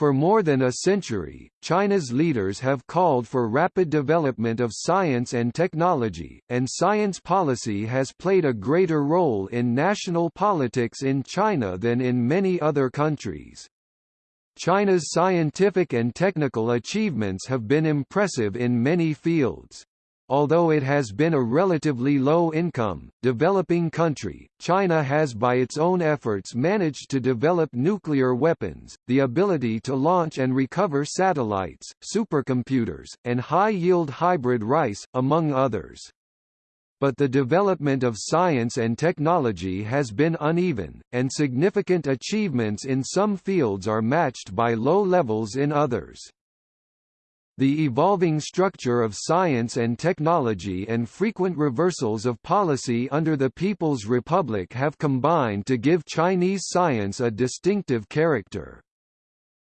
For more than a century, China's leaders have called for rapid development of science and technology, and science policy has played a greater role in national politics in China than in many other countries. China's scientific and technical achievements have been impressive in many fields. Although it has been a relatively low-income, developing country, China has by its own efforts managed to develop nuclear weapons, the ability to launch and recover satellites, supercomputers, and high-yield hybrid rice, among others. But the development of science and technology has been uneven, and significant achievements in some fields are matched by low levels in others. The evolving structure of science and technology and frequent reversals of policy under the People's Republic have combined to give Chinese science a distinctive character.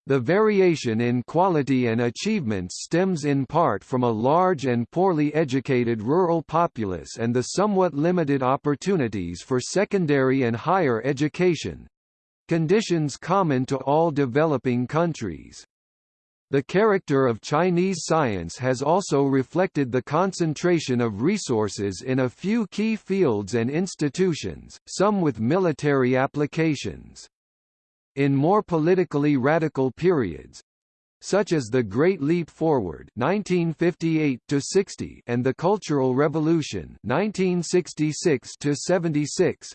The variation in quality and achievements stems in part from a large and poorly educated rural populace and the somewhat limited opportunities for secondary and higher education—conditions common to all developing countries. The character of Chinese science has also reflected the concentration of resources in a few key fields and institutions, some with military applications. In more politically radical periods, such as the Great Leap Forward 1958 and the Cultural Revolution 1966 76,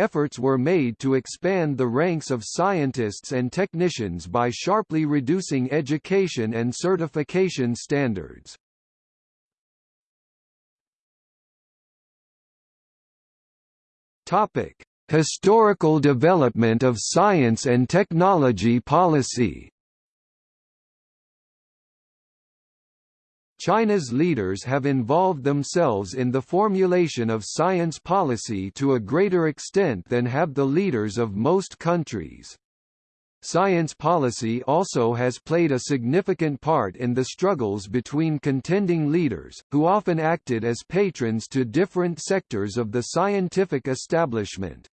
Efforts were made to expand the ranks of scientists and technicians by sharply reducing education and certification standards. Topic: Historical development of science and technology policy. China's leaders have involved themselves in the formulation of science policy to a greater extent than have the leaders of most countries. Science policy also has played a significant part in the struggles between contending leaders, who often acted as patrons to different sectors of the scientific establishment.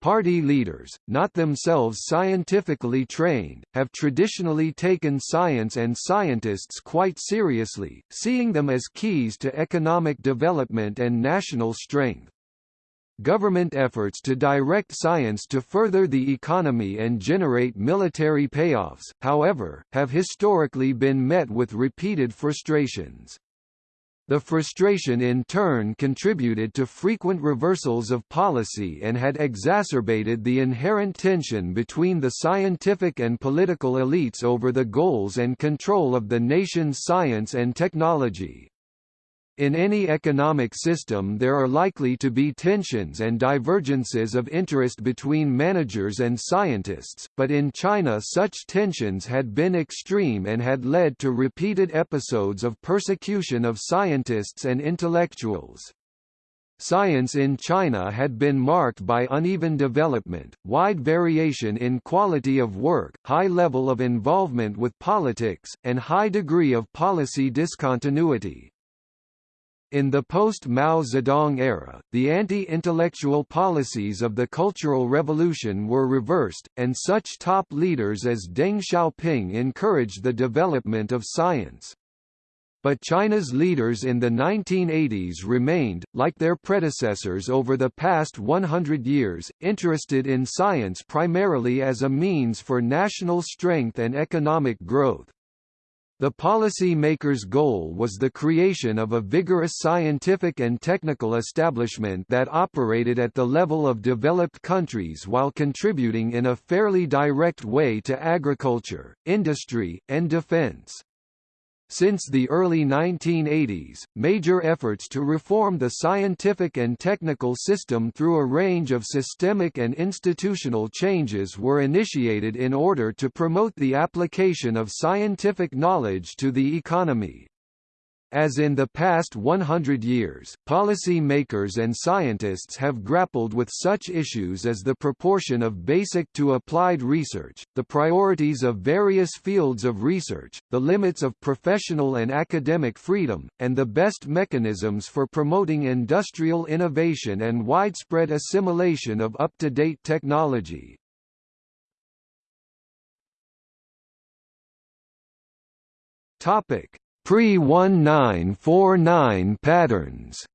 Party leaders, not themselves scientifically trained, have traditionally taken science and scientists quite seriously, seeing them as keys to economic development and national strength. Government efforts to direct science to further the economy and generate military payoffs, however, have historically been met with repeated frustrations. The frustration in turn contributed to frequent reversals of policy and had exacerbated the inherent tension between the scientific and political elites over the goals and control of the nation's science and technology. In any economic system there are likely to be tensions and divergences of interest between managers and scientists, but in China such tensions had been extreme and had led to repeated episodes of persecution of scientists and intellectuals. Science in China had been marked by uneven development, wide variation in quality of work, high level of involvement with politics, and high degree of policy discontinuity. In the post-Mao Zedong era, the anti-intellectual policies of the Cultural Revolution were reversed, and such top leaders as Deng Xiaoping encouraged the development of science. But China's leaders in the 1980s remained, like their predecessors over the past 100 years, interested in science primarily as a means for national strength and economic growth. The policy maker's goal was the creation of a vigorous scientific and technical establishment that operated at the level of developed countries while contributing in a fairly direct way to agriculture, industry, and defense. Since the early 1980s, major efforts to reform the scientific and technical system through a range of systemic and institutional changes were initiated in order to promote the application of scientific knowledge to the economy. As in the past 100 years, policy makers and scientists have grappled with such issues as the proportion of basic to applied research, the priorities of various fields of research, the limits of professional and academic freedom, and the best mechanisms for promoting industrial innovation and widespread assimilation of up-to-date technology. Topic: Pre-1949 patterns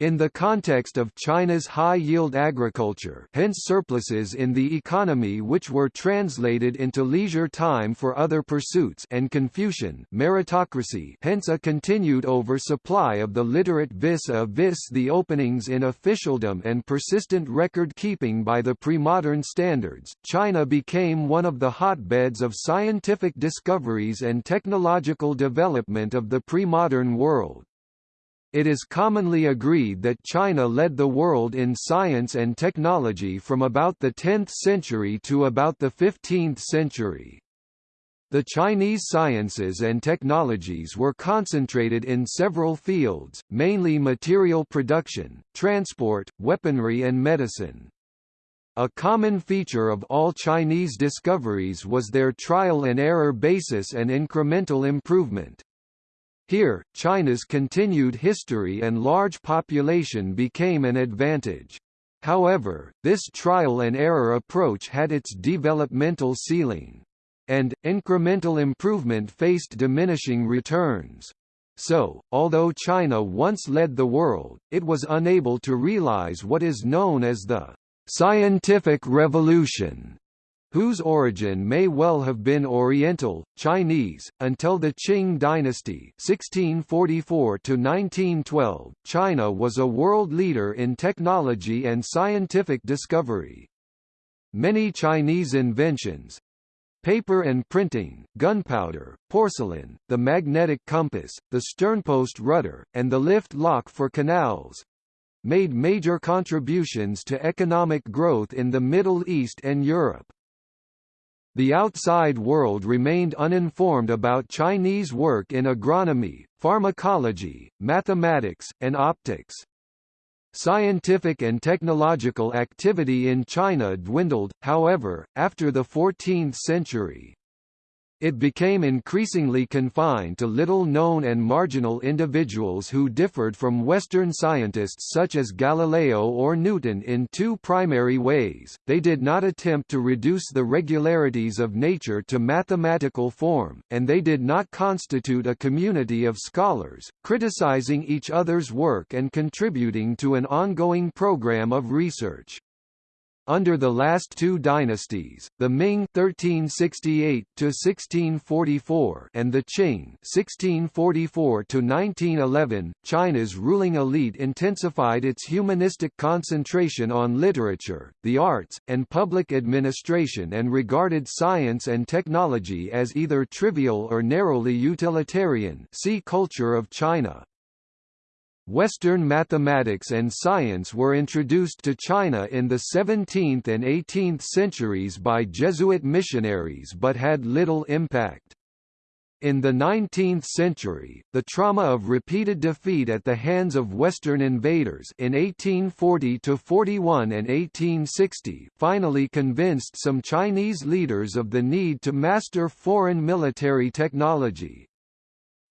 In the context of China's high-yield agriculture hence surpluses in the economy which were translated into leisure time for other pursuits and Confucian meritocracy hence a continued oversupply of the literate vis a vis the openings in officialdom and persistent record-keeping by the pre-modern standards, China became one of the hotbeds of scientific discoveries and technological development of the pre-modern world. It is commonly agreed that China led the world in science and technology from about the 10th century to about the 15th century. The Chinese sciences and technologies were concentrated in several fields, mainly material production, transport, weaponry and medicine. A common feature of all Chinese discoveries was their trial and error basis and incremental improvement. Here, China's continued history and large population became an advantage. However, this trial and error approach had its developmental ceiling. And, incremental improvement faced diminishing returns. So, although China once led the world, it was unable to realize what is known as the scientific revolution whose origin may well have been Oriental, Chinese, until the Qing dynasty 1644 China was a world leader in technology and scientific discovery. Many Chinese inventions, paper and printing, gunpowder, porcelain, the magnetic compass, the sternpost rudder, and the lift lock for canals, made major contributions to economic growth in the Middle East and Europe. The outside world remained uninformed about Chinese work in agronomy, pharmacology, mathematics, and optics. Scientific and technological activity in China dwindled, however, after the 14th century. It became increasingly confined to little-known and marginal individuals who differed from Western scientists such as Galileo or Newton in two primary ways, they did not attempt to reduce the regularities of nature to mathematical form, and they did not constitute a community of scholars, criticizing each other's work and contributing to an ongoing program of research. Under the last two dynasties, the Ming (1368–1644) and the Qing (1644–1911), China's ruling elite intensified its humanistic concentration on literature, the arts, and public administration, and regarded science and technology as either trivial or narrowly utilitarian. See Culture of China. Western mathematics and science were introduced to China in the 17th and 18th centuries by Jesuit missionaries but had little impact. In the 19th century, the trauma of repeated defeat at the hands of Western invaders in 1840–41 and 1860 finally convinced some Chinese leaders of the need to master foreign military technology.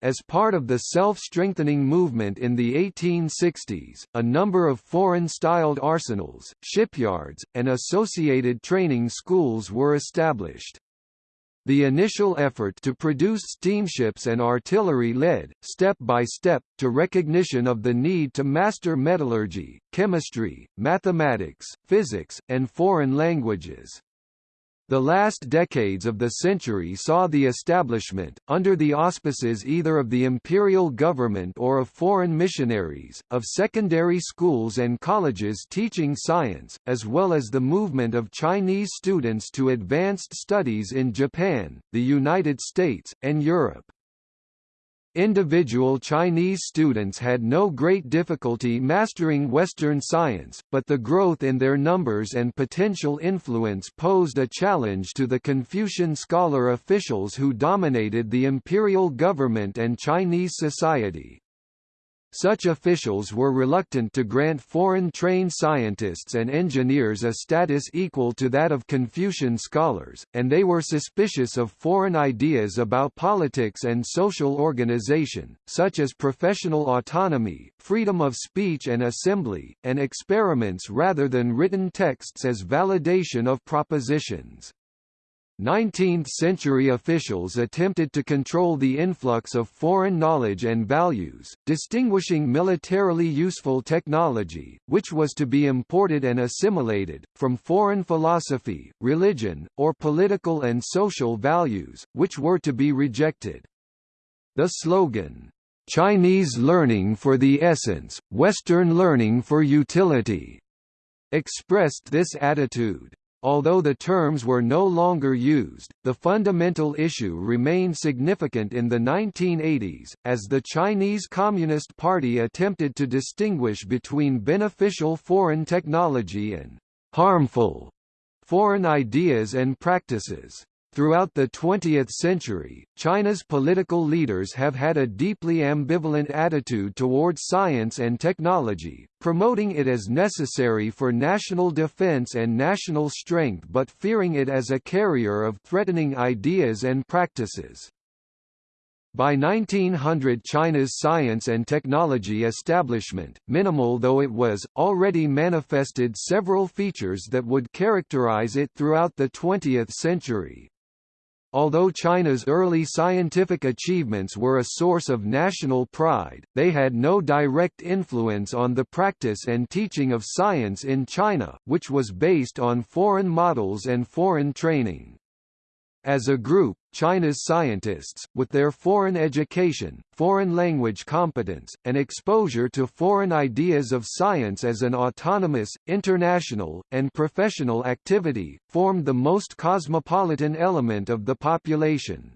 As part of the self-strengthening movement in the 1860s, a number of foreign-styled arsenals, shipyards, and associated training schools were established. The initial effort to produce steamships and artillery led, step by step, to recognition of the need to master metallurgy, chemistry, mathematics, physics, and foreign languages. The last decades of the century saw the establishment, under the auspices either of the imperial government or of foreign missionaries, of secondary schools and colleges teaching science, as well as the movement of Chinese students to advanced studies in Japan, the United States, and Europe. Individual Chinese students had no great difficulty mastering Western science, but the growth in their numbers and potential influence posed a challenge to the Confucian scholar officials who dominated the imperial government and Chinese society. Such officials were reluctant to grant foreign-trained scientists and engineers a status equal to that of Confucian scholars, and they were suspicious of foreign ideas about politics and social organization, such as professional autonomy, freedom of speech and assembly, and experiments rather than written texts as validation of propositions. 19th-century officials attempted to control the influx of foreign knowledge and values, distinguishing militarily useful technology, which was to be imported and assimilated, from foreign philosophy, religion, or political and social values, which were to be rejected. The slogan, "'Chinese learning for the essence, Western learning for utility' expressed this attitude. Although the terms were no longer used, the fundamental issue remained significant in the 1980s, as the Chinese Communist Party attempted to distinguish between beneficial foreign technology and harmful foreign ideas and practices. Throughout the 20th century, China's political leaders have had a deeply ambivalent attitude towards science and technology, promoting it as necessary for national defense and national strength but fearing it as a carrier of threatening ideas and practices. By 1900 China's science and technology establishment, minimal though it was, already manifested several features that would characterize it throughout the 20th century. Although China's early scientific achievements were a source of national pride, they had no direct influence on the practice and teaching of science in China, which was based on foreign models and foreign training. As a group, China's scientists, with their foreign education, foreign language competence, and exposure to foreign ideas of science as an autonomous, international, and professional activity, formed the most cosmopolitan element of the population.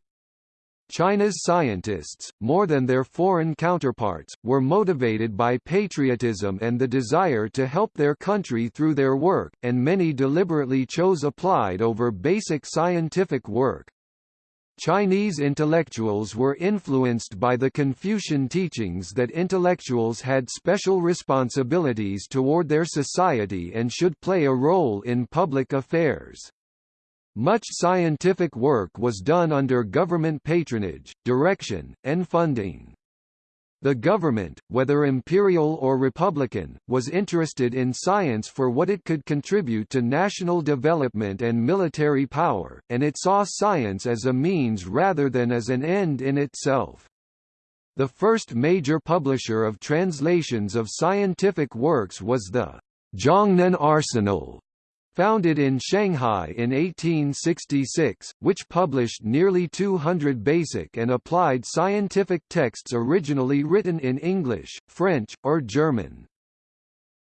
China's scientists, more than their foreign counterparts, were motivated by patriotism and the desire to help their country through their work, and many deliberately chose applied over basic scientific work. Chinese intellectuals were influenced by the Confucian teachings that intellectuals had special responsibilities toward their society and should play a role in public affairs. Much scientific work was done under government patronage, direction, and funding. The government, whether imperial or republican, was interested in science for what it could contribute to national development and military power, and it saw science as a means rather than as an end in itself. The first major publisher of translations of scientific works was the Jiangnan Arsenal, Founded in Shanghai in 1866, which published nearly 200 basic and applied scientific texts originally written in English, French, or German.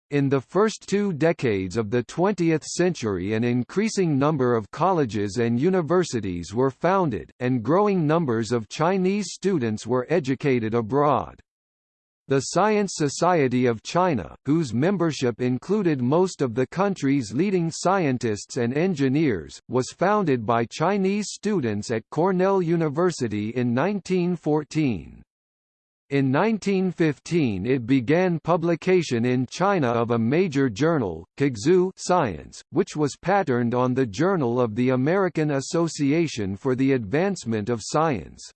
In the first two decades of the 20th century an increasing number of colleges and universities were founded, and growing numbers of Chinese students were educated abroad. The Science Society of China, whose membership included most of the country's leading scientists and engineers, was founded by Chinese students at Cornell University in 1914. In 1915 it began publication in China of a major journal, Kexue Science, which was patterned on the Journal of the American Association for the Advancement of Science.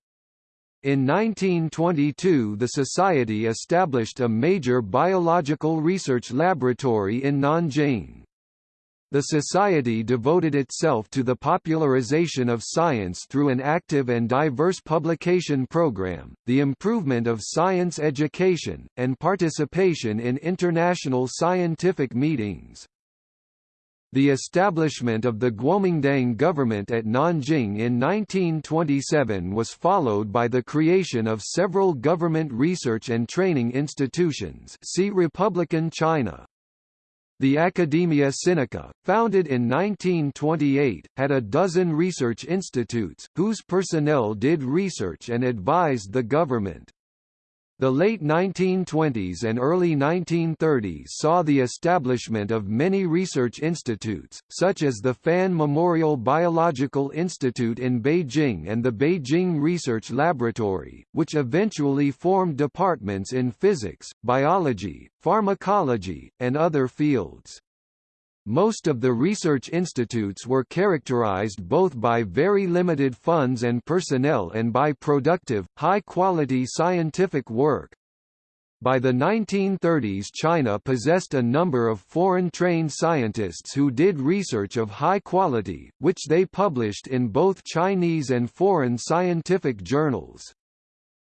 In 1922 the Society established a major biological research laboratory in Nanjing. The Society devoted itself to the popularization of science through an active and diverse publication program, the improvement of science education, and participation in international scientific meetings. The establishment of the Guomindang government at Nanjing in 1927 was followed by the creation of several government research and training institutions see Republican China. The Academia Sinica, founded in 1928, had a dozen research institutes, whose personnel did research and advised the government. The late 1920s and early 1930s saw the establishment of many research institutes, such as the Fan Memorial Biological Institute in Beijing and the Beijing Research Laboratory, which eventually formed departments in physics, biology, pharmacology, and other fields. Most of the research institutes were characterized both by very limited funds and personnel and by productive, high-quality scientific work. By the 1930s China possessed a number of foreign-trained scientists who did research of high quality, which they published in both Chinese and foreign scientific journals.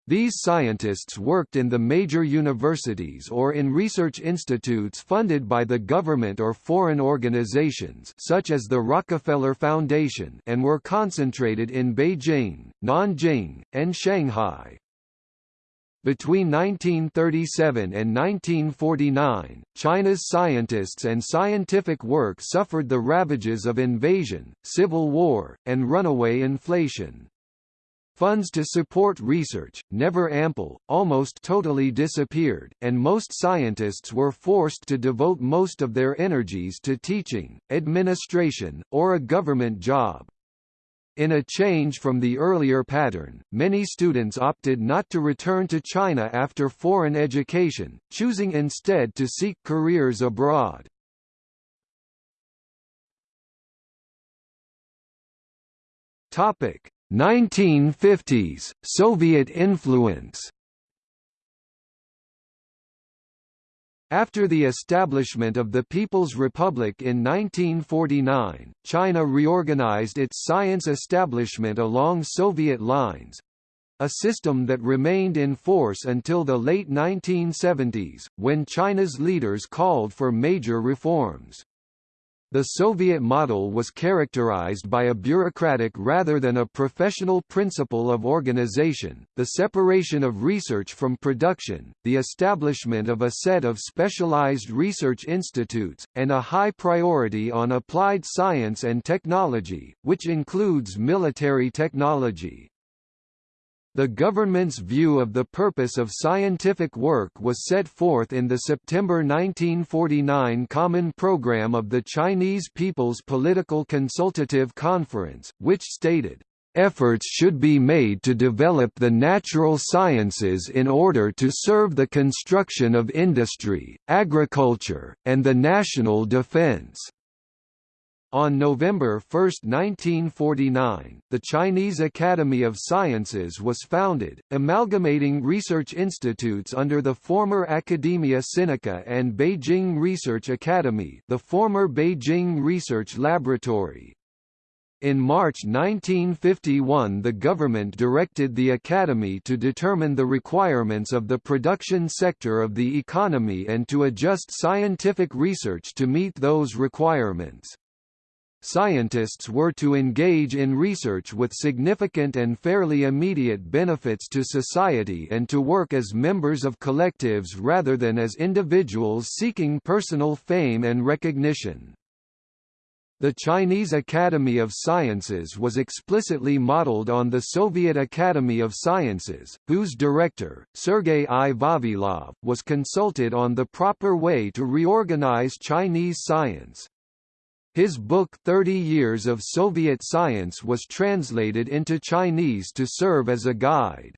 These scientists worked in the major universities or in research institutes funded by the government or foreign organizations such as the Rockefeller Foundation and were concentrated in Beijing, Nanjing, and Shanghai. Between 1937 and 1949, China's scientists and scientific work suffered the ravages of invasion, civil war, and runaway inflation. Funds to support research, never ample, almost totally disappeared, and most scientists were forced to devote most of their energies to teaching, administration, or a government job. In a change from the earlier pattern, many students opted not to return to China after foreign education, choosing instead to seek careers abroad. Topic: 1950s Soviet influence. After the establishment of the People's Republic in 1949, China reorganized its science establishment along Soviet lines, a system that remained in force until the late 1970s, when China's leaders called for major reforms. The Soviet model was characterized by a bureaucratic rather than a professional principle of organization, the separation of research from production, the establishment of a set of specialized research institutes, and a high priority on applied science and technology, which includes military technology. The government's view of the purpose of scientific work was set forth in the September 1949 Common Program of the Chinese People's Political Consultative Conference, which stated, efforts should be made to develop the natural sciences in order to serve the construction of industry, agriculture, and the national defense. On November 1, 1949, the Chinese Academy of Sciences was founded, amalgamating research institutes under the former Academia Sinica and Beijing Research Academy the former Beijing Research Laboratory. In March 1951 the government directed the Academy to determine the requirements of the production sector of the economy and to adjust scientific research to meet those requirements. Scientists were to engage in research with significant and fairly immediate benefits to society and to work as members of collectives rather than as individuals seeking personal fame and recognition. The Chinese Academy of Sciences was explicitly modeled on the Soviet Academy of Sciences, whose director, Sergei I. Vavilov, was consulted on the proper way to reorganize Chinese science. His book 30 Years of Soviet Science was translated into Chinese to serve as a guide.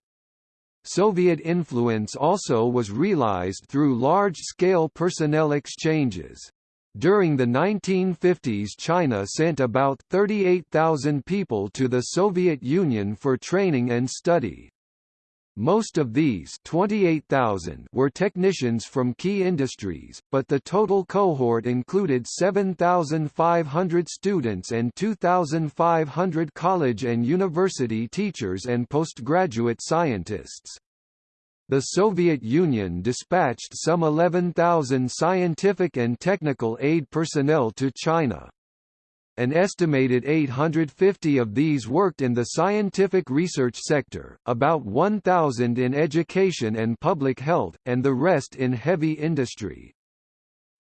Soviet influence also was realized through large-scale personnel exchanges. During the 1950s China sent about 38,000 people to the Soviet Union for training and study. Most of these 28,000 were technicians from key industries, but the total cohort included 7,500 students and 2,500 college and university teachers and postgraduate scientists. The Soviet Union dispatched some 11,000 scientific and technical aid personnel to China an estimated 850 of these worked in the scientific research sector, about 1,000 in education and public health, and the rest in heavy industry.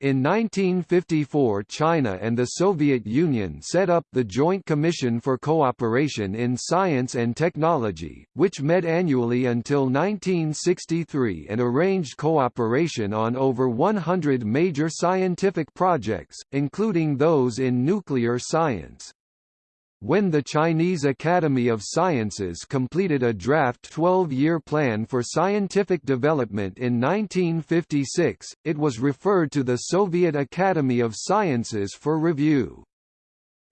In 1954 China and the Soviet Union set up the Joint Commission for Cooperation in Science and Technology, which met annually until 1963 and arranged cooperation on over 100 major scientific projects, including those in nuclear science. When the Chinese Academy of Sciences completed a draft 12-year plan for scientific development in 1956, it was referred to the Soviet Academy of Sciences for review.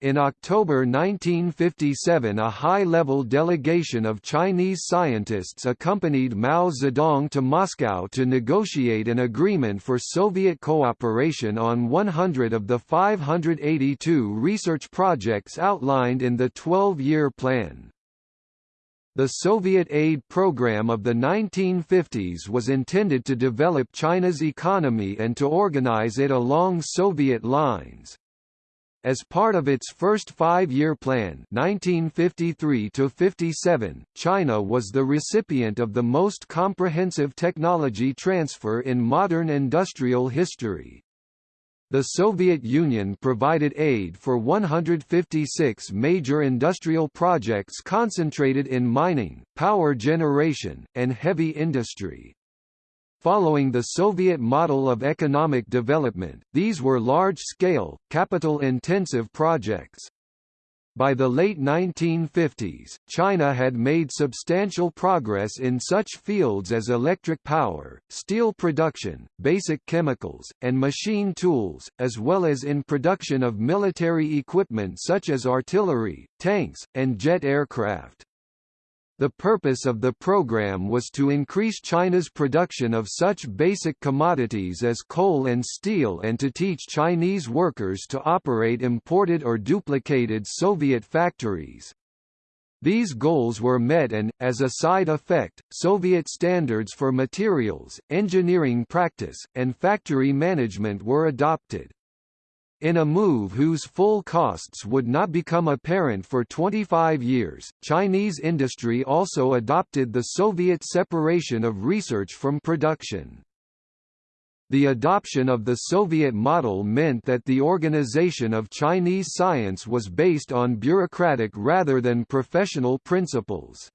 In October 1957 a high-level delegation of Chinese scientists accompanied Mao Zedong to Moscow to negotiate an agreement for Soviet cooperation on 100 of the 582 research projects outlined in the 12-year plan. The Soviet aid program of the 1950s was intended to develop China's economy and to organize it along Soviet lines. As part of its first five-year plan 1953 China was the recipient of the most comprehensive technology transfer in modern industrial history. The Soviet Union provided aid for 156 major industrial projects concentrated in mining, power generation, and heavy industry. Following the Soviet model of economic development, these were large-scale, capital-intensive projects. By the late 1950s, China had made substantial progress in such fields as electric power, steel production, basic chemicals, and machine tools, as well as in production of military equipment such as artillery, tanks, and jet aircraft. The purpose of the program was to increase China's production of such basic commodities as coal and steel and to teach Chinese workers to operate imported or duplicated Soviet factories. These goals were met and, as a side effect, Soviet standards for materials, engineering practice, and factory management were adopted. In a move whose full costs would not become apparent for 25 years, Chinese industry also adopted the Soviet separation of research from production. The adoption of the Soviet model meant that the organization of Chinese science was based on bureaucratic rather than professional principles.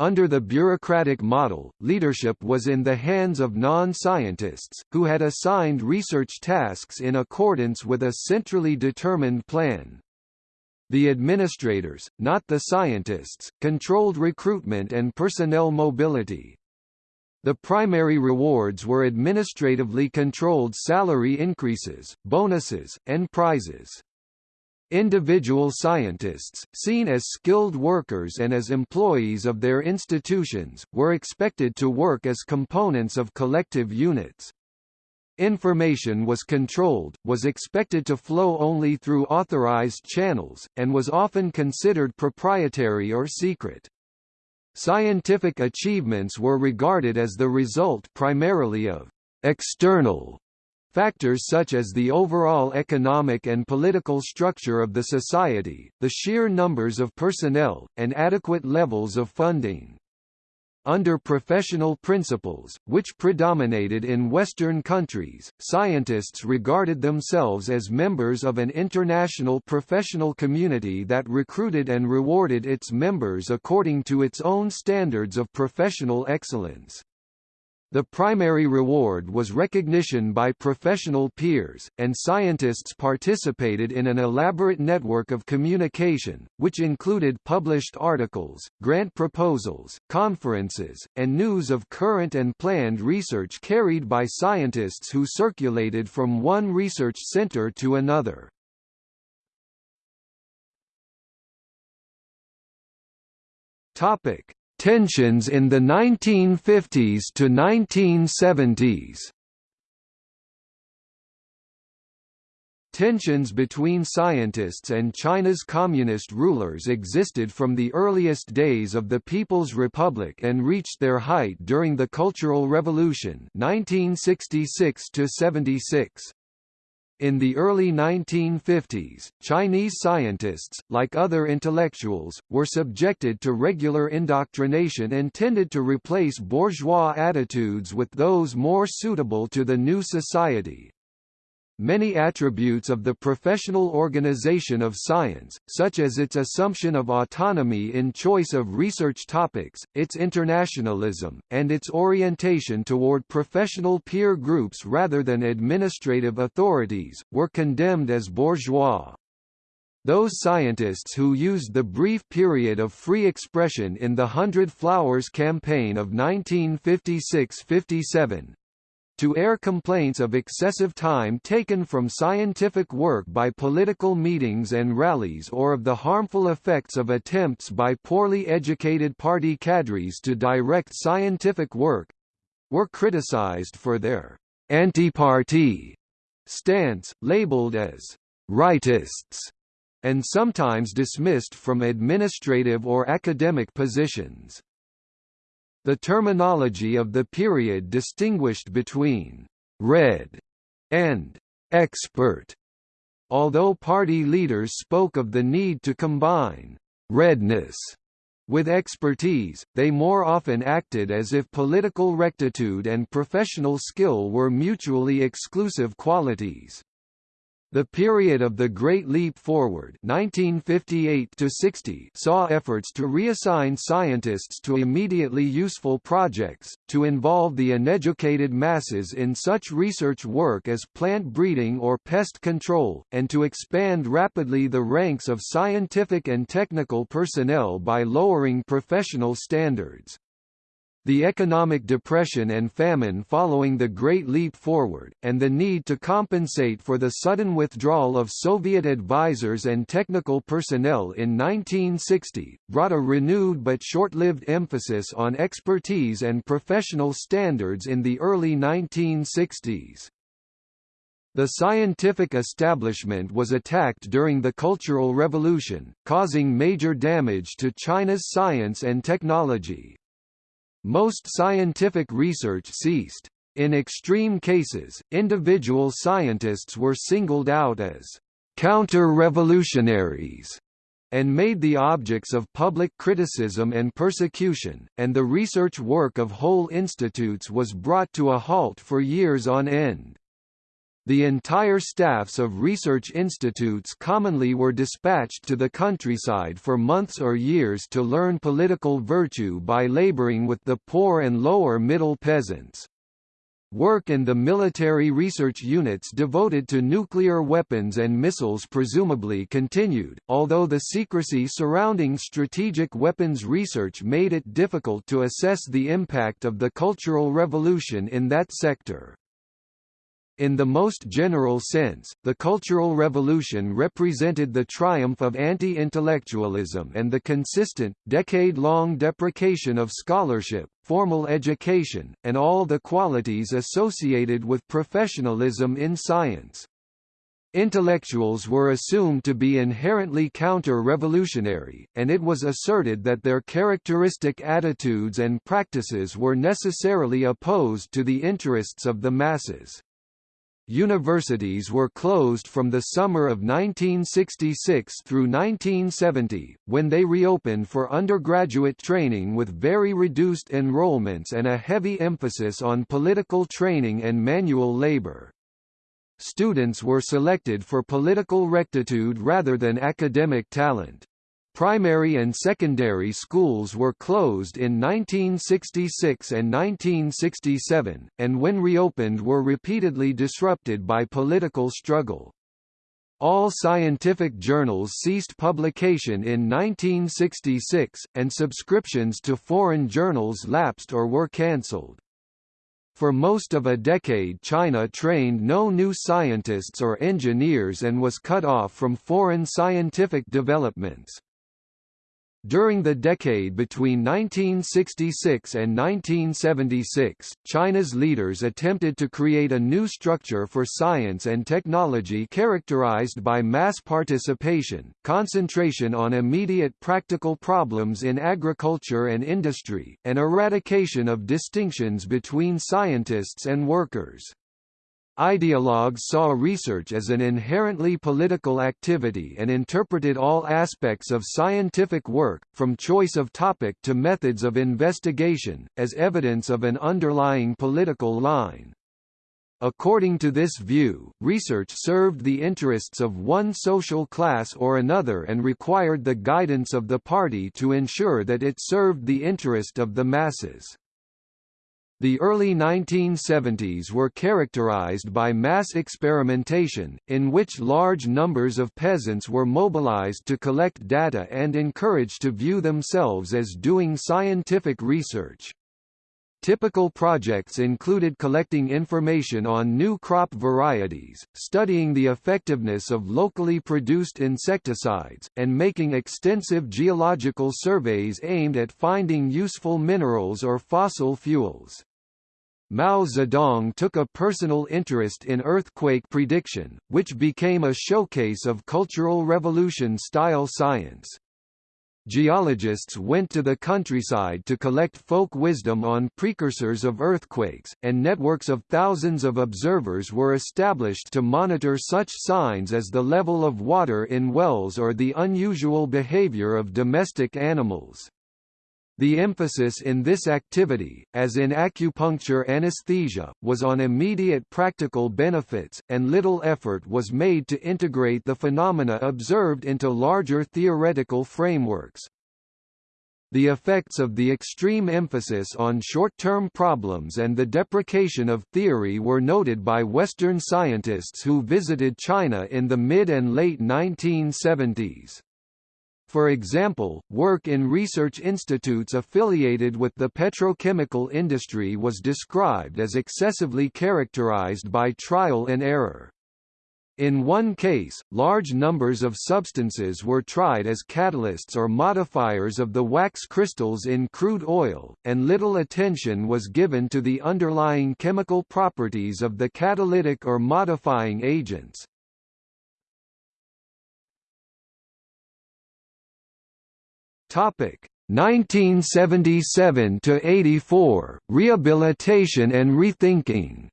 Under the bureaucratic model, leadership was in the hands of non-scientists, who had assigned research tasks in accordance with a centrally determined plan. The administrators, not the scientists, controlled recruitment and personnel mobility. The primary rewards were administratively controlled salary increases, bonuses, and prizes. Individual scientists, seen as skilled workers and as employees of their institutions, were expected to work as components of collective units. Information was controlled, was expected to flow only through authorized channels, and was often considered proprietary or secret. Scientific achievements were regarded as the result primarily of external Factors such as the overall economic and political structure of the society, the sheer numbers of personnel, and adequate levels of funding. Under professional principles, which predominated in Western countries, scientists regarded themselves as members of an international professional community that recruited and rewarded its members according to its own standards of professional excellence. The primary reward was recognition by professional peers, and scientists participated in an elaborate network of communication, which included published articles, grant proposals, conferences, and news of current and planned research carried by scientists who circulated from one research center to another. Topic: Tensions in the 1950s to 1970s Tensions between scientists and China's communist rulers existed from the earliest days of the People's Republic and reached their height during the Cultural Revolution 1966 -76. In the early 1950s, Chinese scientists, like other intellectuals, were subjected to regular indoctrination intended to replace bourgeois attitudes with those more suitable to the new society. Many attributes of the professional organization of science, such as its assumption of autonomy in choice of research topics, its internationalism, and its orientation toward professional peer groups rather than administrative authorities, were condemned as bourgeois. Those scientists who used the brief period of free expression in the Hundred Flowers campaign of 1956–57, to air complaints of excessive time taken from scientific work by political meetings and rallies or of the harmful effects of attempts by poorly educated party cadres to direct scientific work, were criticized for their anti-party stance, labeled as rightists, and sometimes dismissed from administrative or academic positions. The terminology of the period distinguished between «red» and «expert», although party leaders spoke of the need to combine «redness» with expertise, they more often acted as if political rectitude and professional skill were mutually exclusive qualities. The period of the Great Leap Forward 1958 saw efforts to reassign scientists to immediately useful projects, to involve the uneducated masses in such research work as plant breeding or pest control, and to expand rapidly the ranks of scientific and technical personnel by lowering professional standards. The economic depression and famine following the Great Leap Forward, and the need to compensate for the sudden withdrawal of Soviet advisors and technical personnel in 1960, brought a renewed but short-lived emphasis on expertise and professional standards in the early 1960s. The scientific establishment was attacked during the Cultural Revolution, causing major damage to China's science and technology. Most scientific research ceased. In extreme cases, individual scientists were singled out as counter-revolutionaries and made the objects of public criticism and persecution, and the research work of whole institutes was brought to a halt for years on end. The entire staffs of research institutes commonly were dispatched to the countryside for months or years to learn political virtue by laboring with the poor and lower middle peasants. Work in the military research units devoted to nuclear weapons and missiles presumably continued, although the secrecy surrounding strategic weapons research made it difficult to assess the impact of the Cultural Revolution in that sector. In the most general sense, the Cultural Revolution represented the triumph of anti-intellectualism and the consistent, decade-long deprecation of scholarship, formal education, and all the qualities associated with professionalism in science. Intellectuals were assumed to be inherently counter-revolutionary, and it was asserted that their characteristic attitudes and practices were necessarily opposed to the interests of the masses. Universities were closed from the summer of 1966 through 1970, when they reopened for undergraduate training with very reduced enrollments and a heavy emphasis on political training and manual labor. Students were selected for political rectitude rather than academic talent. Primary and secondary schools were closed in 1966 and 1967, and when reopened were repeatedly disrupted by political struggle. All scientific journals ceased publication in 1966, and subscriptions to foreign journals lapsed or were cancelled. For most of a decade China trained no new scientists or engineers and was cut off from foreign scientific developments. During the decade between 1966 and 1976, China's leaders attempted to create a new structure for science and technology characterized by mass participation, concentration on immediate practical problems in agriculture and industry, and eradication of distinctions between scientists and workers. Ideologues saw research as an inherently political activity and interpreted all aspects of scientific work, from choice of topic to methods of investigation, as evidence of an underlying political line. According to this view, research served the interests of one social class or another and required the guidance of the party to ensure that it served the interest of the masses. The early 1970s were characterized by mass experimentation, in which large numbers of peasants were mobilized to collect data and encouraged to view themselves as doing scientific research. Typical projects included collecting information on new crop varieties, studying the effectiveness of locally produced insecticides, and making extensive geological surveys aimed at finding useful minerals or fossil fuels. Mao Zedong took a personal interest in earthquake prediction, which became a showcase of Cultural Revolution-style science. Geologists went to the countryside to collect folk wisdom on precursors of earthquakes, and networks of thousands of observers were established to monitor such signs as the level of water in wells or the unusual behavior of domestic animals. The emphasis in this activity, as in acupuncture anesthesia, was on immediate practical benefits, and little effort was made to integrate the phenomena observed into larger theoretical frameworks. The effects of the extreme emphasis on short-term problems and the deprecation of theory were noted by Western scientists who visited China in the mid and late 1970s. For example, work in research institutes affiliated with the petrochemical industry was described as excessively characterized by trial and error. In one case, large numbers of substances were tried as catalysts or modifiers of the wax crystals in crude oil, and little attention was given to the underlying chemical properties of the catalytic or modifying agents. Topic 1977 to 84 Rehabilitation and rethinking.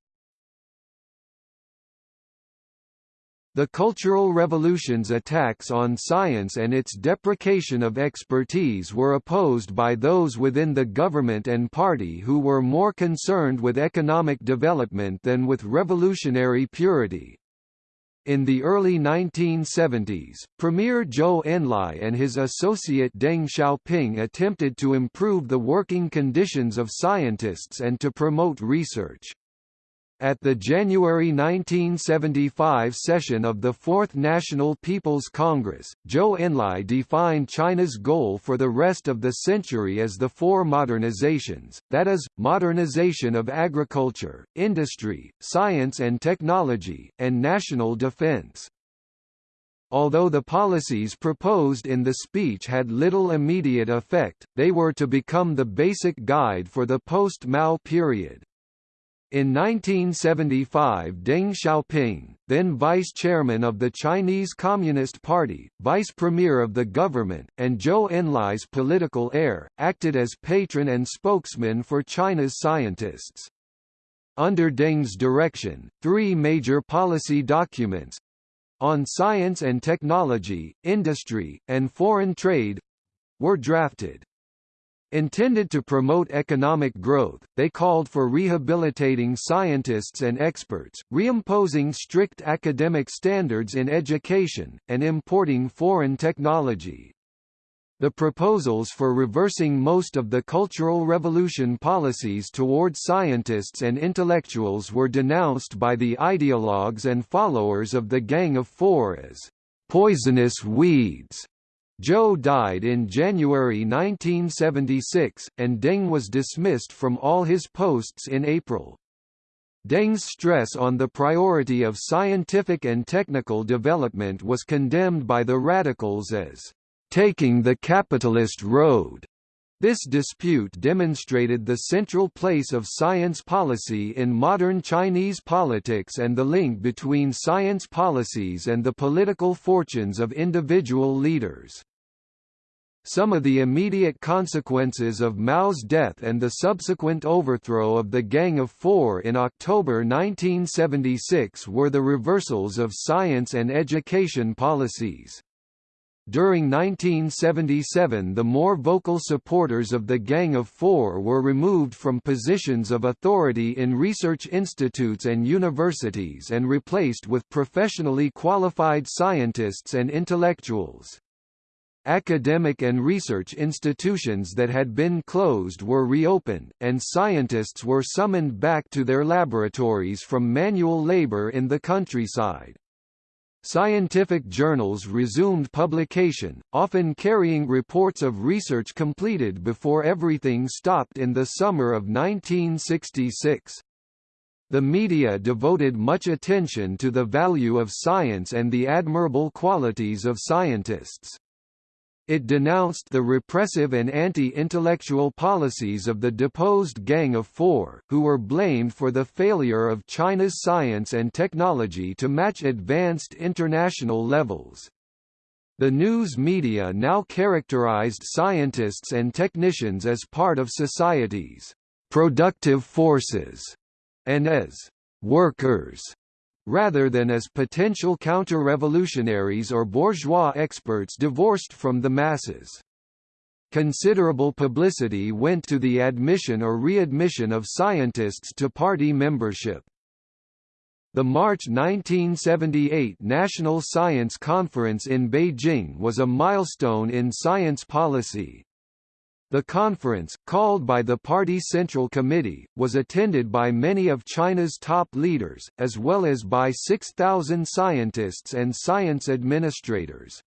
The Cultural Revolution's attacks on science and its deprecation of expertise were opposed by those within the government and party who were more concerned with economic development than with revolutionary purity. In the early 1970s, Premier Zhou Enlai and his associate Deng Xiaoping attempted to improve the working conditions of scientists and to promote research. At the January 1975 session of the Fourth National People's Congress, Zhou Enlai defined China's goal for the rest of the century as the four modernizations, that is, modernization of agriculture, industry, science and technology, and national defense. Although the policies proposed in the speech had little immediate effect, they were to become the basic guide for the post-Mao period. In 1975 Deng Xiaoping, then vice-chairman of the Chinese Communist Party, vice-premier of the government, and Zhou Enlai's political heir, acted as patron and spokesman for China's scientists. Under Deng's direction, three major policy documents—on science and technology, industry, and foreign trade—were drafted. Intended to promote economic growth, they called for rehabilitating scientists and experts, reimposing strict academic standards in education, and importing foreign technology. The proposals for reversing most of the Cultural Revolution policies toward scientists and intellectuals were denounced by the ideologues and followers of the Gang of Four as poisonous weeds Zhou died in January 1976, and Deng was dismissed from all his posts in April. Deng's stress on the priority of scientific and technical development was condemned by the radicals as taking the capitalist road. This dispute demonstrated the central place of science policy in modern Chinese politics and the link between science policies and the political fortunes of individual leaders. Some of the immediate consequences of Mao's death and the subsequent overthrow of the Gang of Four in October 1976 were the reversals of science and education policies. During 1977 the more vocal supporters of the Gang of Four were removed from positions of authority in research institutes and universities and replaced with professionally qualified scientists and intellectuals. Academic and research institutions that had been closed were reopened, and scientists were summoned back to their laboratories from manual labor in the countryside. Scientific journals resumed publication, often carrying reports of research completed before everything stopped in the summer of 1966. The media devoted much attention to the value of science and the admirable qualities of scientists. It denounced the repressive and anti-intellectual policies of the deposed Gang of Four, who were blamed for the failure of China's science and technology to match advanced international levels. The news media now characterized scientists and technicians as part of society's productive forces and as workers rather than as potential counter-revolutionaries or bourgeois experts divorced from the masses. Considerable publicity went to the admission or readmission of scientists to party membership. The March 1978 National Science Conference in Beijing was a milestone in science policy, the conference, called by the Party Central Committee, was attended by many of China's top leaders, as well as by 6,000 scientists and science administrators.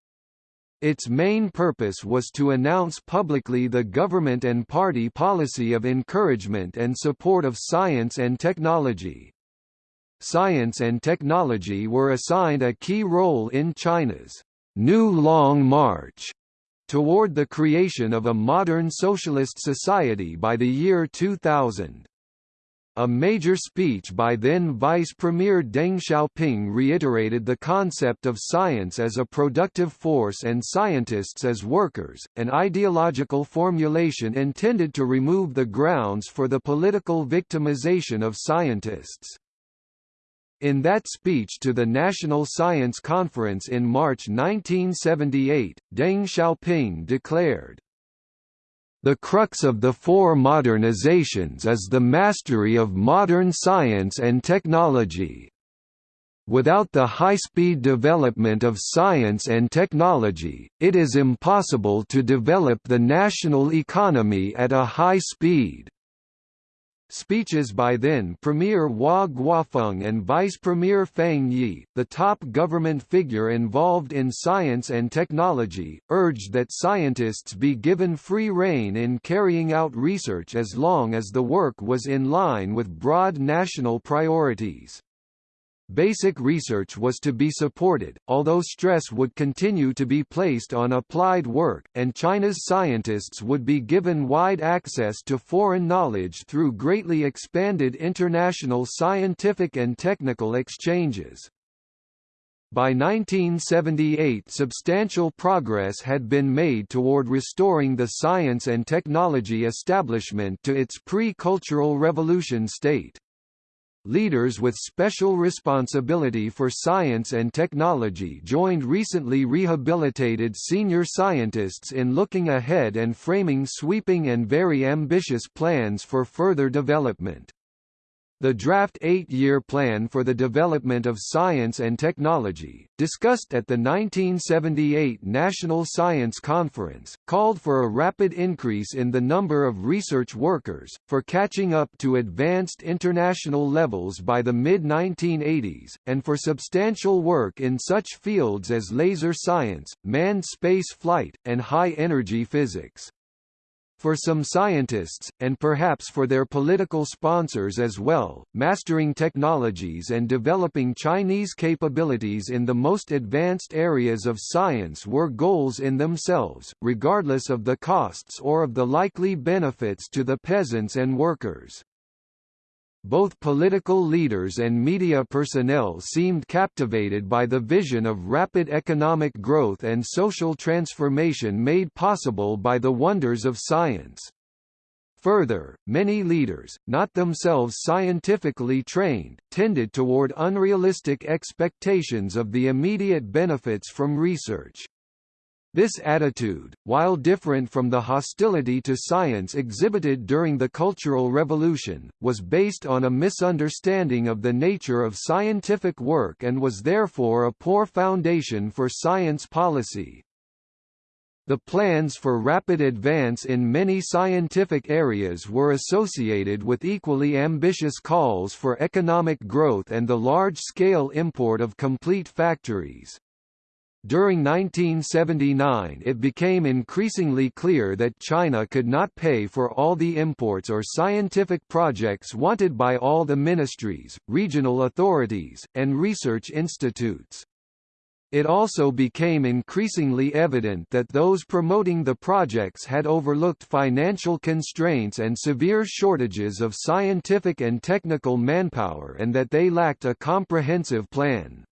Its main purpose was to announce publicly the government and party policy of encouragement and support of science and technology. Science and technology were assigned a key role in China's New Long March toward the creation of a modern socialist society by the year 2000. A major speech by then Vice Premier Deng Xiaoping reiterated the concept of science as a productive force and scientists as workers, an ideological formulation intended to remove the grounds for the political victimization of scientists. In that speech to the National Science Conference in March 1978, Deng Xiaoping declared, the crux of the four modernizations is the mastery of modern science and technology. Without the high-speed development of science and technology, it is impossible to develop the national economy at a high speed. Speeches by then Premier Hua Guofeng and Vice Premier Fang Yi, the top government figure involved in science and technology, urged that scientists be given free rein in carrying out research as long as the work was in line with broad national priorities. Basic research was to be supported, although stress would continue to be placed on applied work, and China's scientists would be given wide access to foreign knowledge through greatly expanded international scientific and technical exchanges. By 1978 substantial progress had been made toward restoring the science and technology establishment to its pre-Cultural Revolution state. Leaders with special responsibility for science and technology joined recently rehabilitated senior scientists in looking ahead and framing sweeping and very ambitious plans for further development. The draft eight-year plan for the development of science and technology, discussed at the 1978 National Science Conference, called for a rapid increase in the number of research workers, for catching up to advanced international levels by the mid-1980s, and for substantial work in such fields as laser science, manned space flight, and high-energy physics. For some scientists, and perhaps for their political sponsors as well, mastering technologies and developing Chinese capabilities in the most advanced areas of science were goals in themselves, regardless of the costs or of the likely benefits to the peasants and workers. Both political leaders and media personnel seemed captivated by the vision of rapid economic growth and social transformation made possible by the wonders of science. Further, many leaders, not themselves scientifically trained, tended toward unrealistic expectations of the immediate benefits from research. This attitude, while different from the hostility to science exhibited during the Cultural Revolution, was based on a misunderstanding of the nature of scientific work and was therefore a poor foundation for science policy. The plans for rapid advance in many scientific areas were associated with equally ambitious calls for economic growth and the large-scale import of complete factories. During 1979 it became increasingly clear that China could not pay for all the imports or scientific projects wanted by all the ministries, regional authorities, and research institutes. It also became increasingly evident that those promoting the projects had overlooked financial constraints and severe shortages of scientific and technical manpower and that they lacked a comprehensive plan.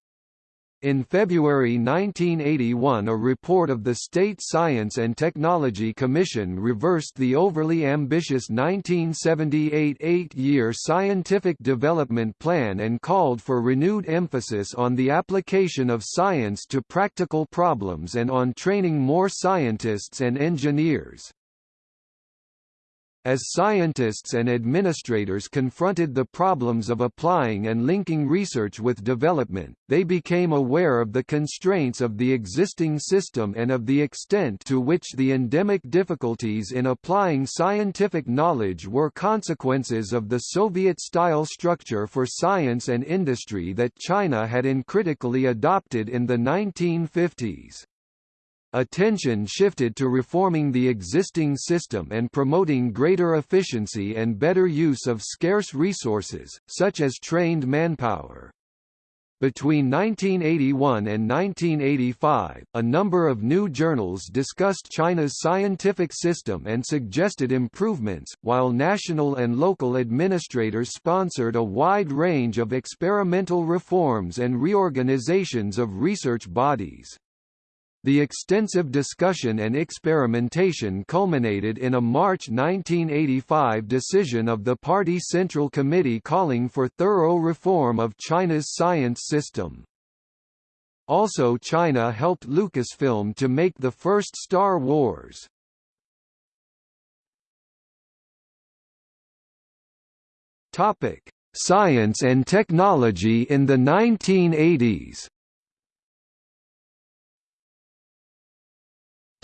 In February 1981 a report of the State Science and Technology Commission reversed the overly ambitious 1978 eight-year scientific development plan and called for renewed emphasis on the application of science to practical problems and on training more scientists and engineers. As scientists and administrators confronted the problems of applying and linking research with development, they became aware of the constraints of the existing system and of the extent to which the endemic difficulties in applying scientific knowledge were consequences of the Soviet-style structure for science and industry that China had uncritically adopted in the 1950s. Attention shifted to reforming the existing system and promoting greater efficiency and better use of scarce resources, such as trained manpower. Between 1981 and 1985, a number of new journals discussed China's scientific system and suggested improvements, while national and local administrators sponsored a wide range of experimental reforms and reorganizations of research bodies. The extensive discussion and experimentation culminated in a March 1985 decision of the Party Central Committee calling for thorough reform of China's science system. Also China helped Lucasfilm to make the first Star Wars. Topic: Science and technology in the 1980s.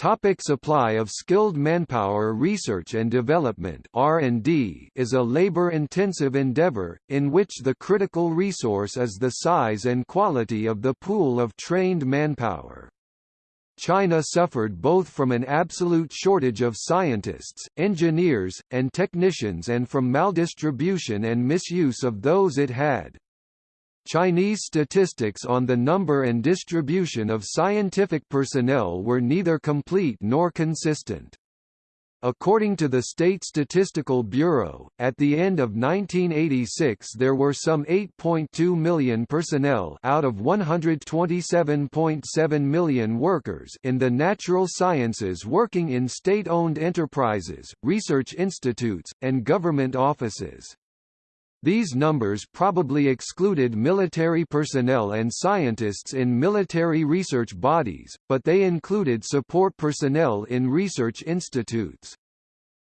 Topic supply of skilled manpower Research and development R&D is a labor-intensive endeavor, in which the critical resource is the size and quality of the pool of trained manpower. China suffered both from an absolute shortage of scientists, engineers, and technicians and from maldistribution and misuse of those it had. Chinese statistics on the number and distribution of scientific personnel were neither complete nor consistent. According to the State Statistical Bureau, at the end of 1986 there were some 8.2 million personnel out of 127.7 million workers in the natural sciences working in state-owned enterprises, research institutes, and government offices. These numbers probably excluded military personnel and scientists in military research bodies, but they included support personnel in research institutes.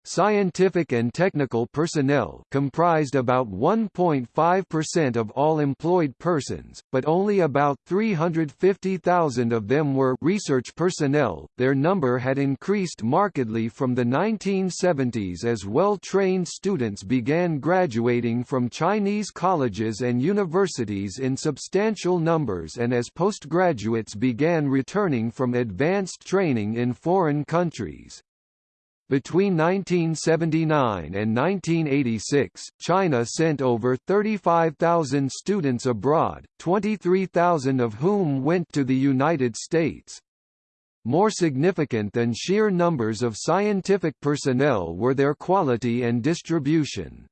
Scientific and technical personnel comprised about 1.5% of all employed persons, but only about 350,000 of them were research personnel. Their number had increased markedly from the 1970s as well-trained students began graduating from Chinese colleges and universities in substantial numbers and as postgraduates began returning from advanced training in foreign countries. Between 1979 and 1986, China sent over 35,000 students abroad, 23,000 of whom went to the United States. More significant than sheer numbers of scientific personnel were their quality and distribution.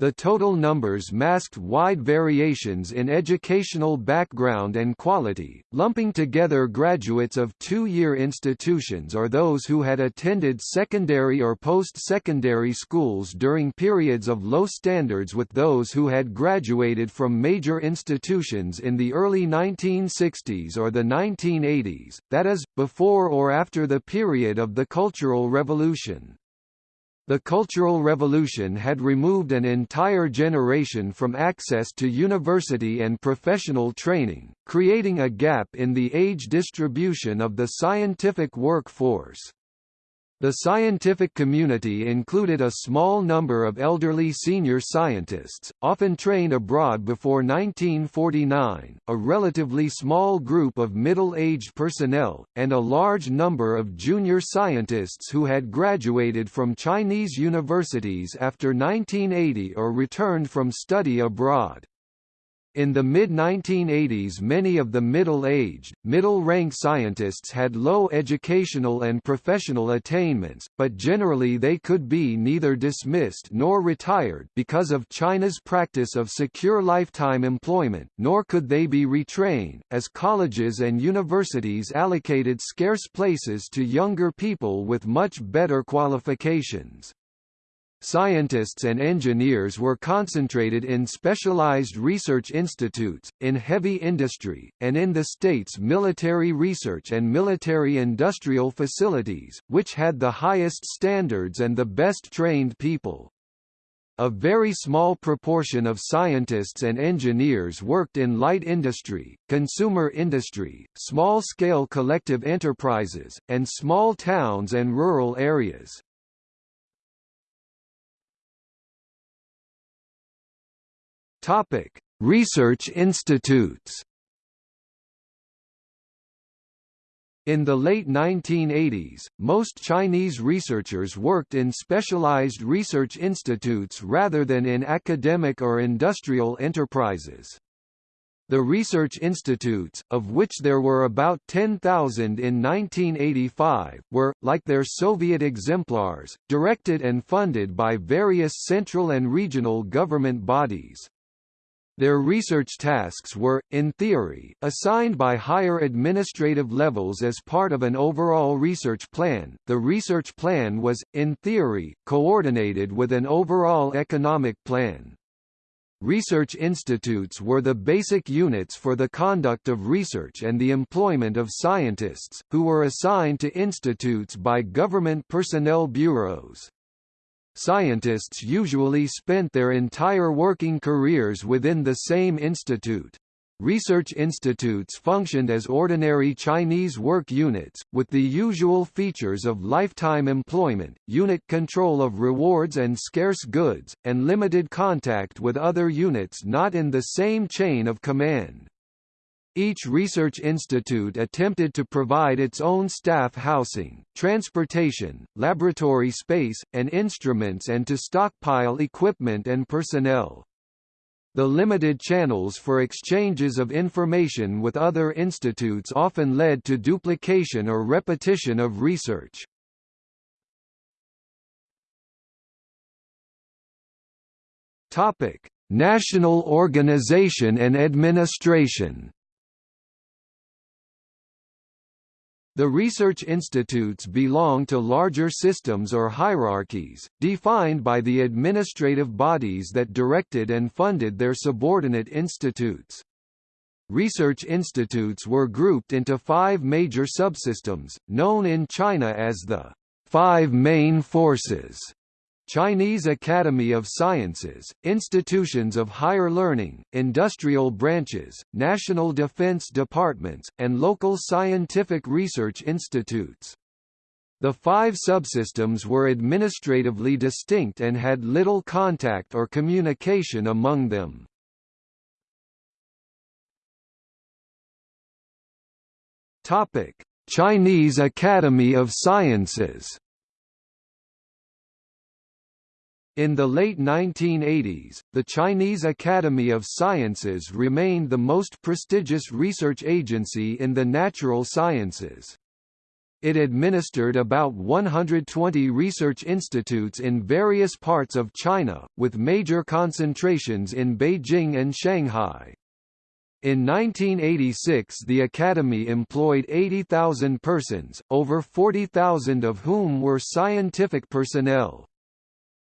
The total numbers masked wide variations in educational background and quality, lumping together graduates of two-year institutions or those who had attended secondary or post-secondary schools during periods of low standards with those who had graduated from major institutions in the early 1960s or the 1980s, that is, before or after the period of the Cultural Revolution. The Cultural Revolution had removed an entire generation from access to university and professional training, creating a gap in the age distribution of the scientific workforce. The scientific community included a small number of elderly senior scientists, often trained abroad before 1949, a relatively small group of middle-aged personnel, and a large number of junior scientists who had graduated from Chinese universities after 1980 or returned from study abroad. In the mid-1980s many of the middle-aged, middle-rank scientists had low educational and professional attainments, but generally they could be neither dismissed nor retired because of China's practice of secure lifetime employment, nor could they be retrained, as colleges and universities allocated scarce places to younger people with much better qualifications. Scientists and engineers were concentrated in specialized research institutes, in heavy industry, and in the state's military research and military industrial facilities, which had the highest standards and the best trained people. A very small proportion of scientists and engineers worked in light industry, consumer industry, small-scale collective enterprises, and small towns and rural areas. Topic: Research institutes. In the late 1980s, most Chinese researchers worked in specialized research institutes rather than in academic or industrial enterprises. The research institutes, of which there were about 10,000 in 1985, were, like their Soviet exemplars, directed and funded by various central and regional government bodies. Their research tasks were, in theory, assigned by higher administrative levels as part of an overall research plan. The research plan was, in theory, coordinated with an overall economic plan. Research institutes were the basic units for the conduct of research and the employment of scientists, who were assigned to institutes by government personnel bureaus. Scientists usually spent their entire working careers within the same institute. Research institutes functioned as ordinary Chinese work units, with the usual features of lifetime employment, unit control of rewards and scarce goods, and limited contact with other units not in the same chain of command. Each research institute attempted to provide its own staff housing, transportation, laboratory space, and instruments and to stockpile equipment and personnel. The limited channels for exchanges of information with other institutes often led to duplication or repetition of research. Topic: National organization and administration. The research institutes belong to larger systems or hierarchies, defined by the administrative bodies that directed and funded their subordinate institutes. Research institutes were grouped into five major subsystems, known in China as the Five Main Forces. Chinese Academy of Sciences, institutions of higher learning, industrial branches, national defense departments, and local scientific research institutes. The five subsystems were administratively distinct and had little contact or communication among them. Chinese Academy of Sciences In the late 1980s, the Chinese Academy of Sciences remained the most prestigious research agency in the natural sciences. It administered about 120 research institutes in various parts of China, with major concentrations in Beijing and Shanghai. In 1986 the Academy employed 80,000 persons, over 40,000 of whom were scientific personnel.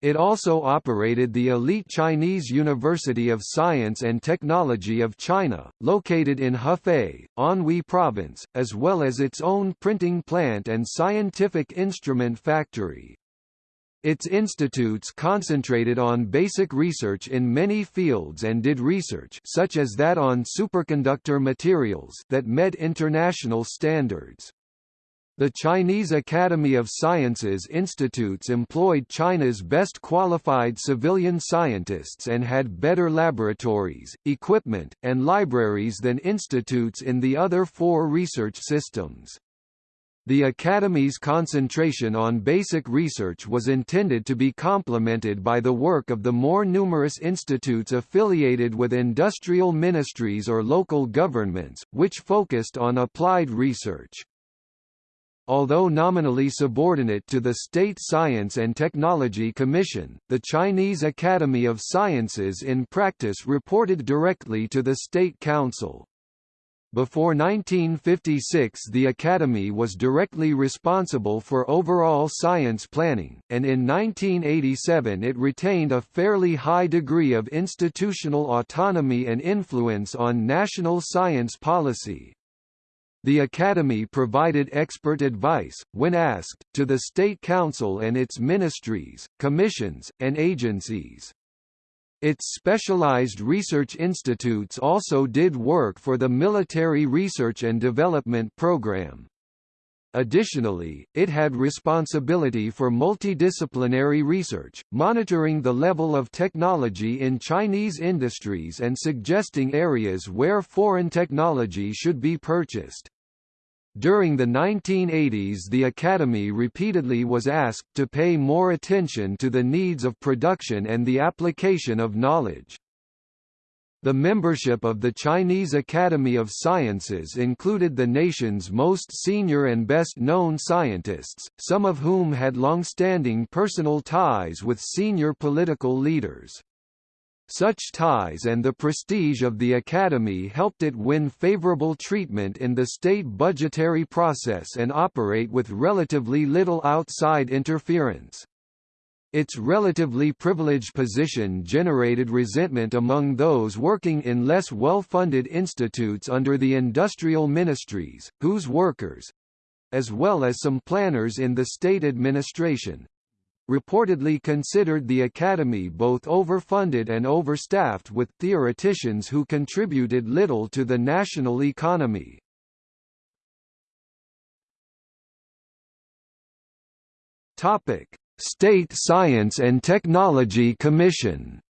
It also operated the elite Chinese University of Science and Technology of China, located in Hefei, Anhui Province, as well as its own printing plant and scientific instrument factory. Its institutes concentrated on basic research in many fields and did research such as that on superconductor materials that met international standards. The Chinese Academy of Sciences institutes employed China's best qualified civilian scientists and had better laboratories, equipment, and libraries than institutes in the other four research systems. The Academy's concentration on basic research was intended to be complemented by the work of the more numerous institutes affiliated with industrial ministries or local governments, which focused on applied research. Although nominally subordinate to the State Science and Technology Commission, the Chinese Academy of Sciences in practice reported directly to the State Council. Before 1956 the Academy was directly responsible for overall science planning, and in 1987 it retained a fairly high degree of institutional autonomy and influence on national science policy. The Academy provided expert advice, when asked, to the State Council and its ministries, commissions, and agencies. Its specialized research institutes also did work for the Military Research and Development Program. Additionally, it had responsibility for multidisciplinary research, monitoring the level of technology in Chinese industries and suggesting areas where foreign technology should be purchased. During the 1980s the Academy repeatedly was asked to pay more attention to the needs of production and the application of knowledge. The membership of the Chinese Academy of Sciences included the nation's most senior and best-known scientists, some of whom had long-standing personal ties with senior political leaders. Such ties and the prestige of the Academy helped it win favorable treatment in the state budgetary process and operate with relatively little outside interference. Its relatively privileged position generated resentment among those working in less well-funded institutes under the industrial ministries, whose workers—as well as some planners in the state administration, reportedly considered the Academy both overfunded and overstaffed with theoreticians who contributed little to the national economy. State Science and Technology Commission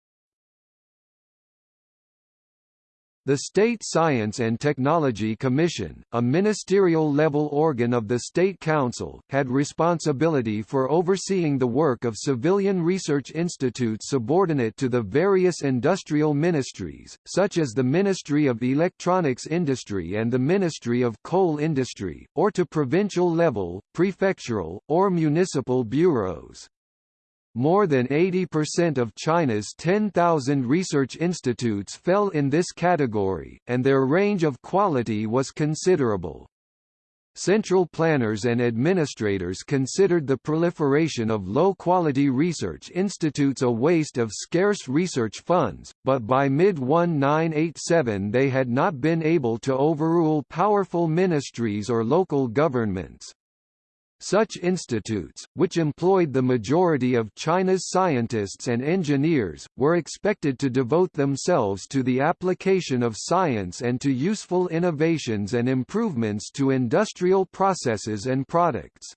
The State Science and Technology Commission, a ministerial-level organ of the State Council, had responsibility for overseeing the work of civilian research institutes subordinate to the various industrial ministries, such as the Ministry of Electronics Industry and the Ministry of Coal Industry, or to provincial level, prefectural, or municipal bureaus. More than 80% of China's 10,000 research institutes fell in this category, and their range of quality was considerable. Central planners and administrators considered the proliferation of low-quality research institutes a waste of scarce research funds, but by mid-1987 they had not been able to overrule powerful ministries or local governments. Such institutes, which employed the majority of China's scientists and engineers, were expected to devote themselves to the application of science and to useful innovations and improvements to industrial processes and products.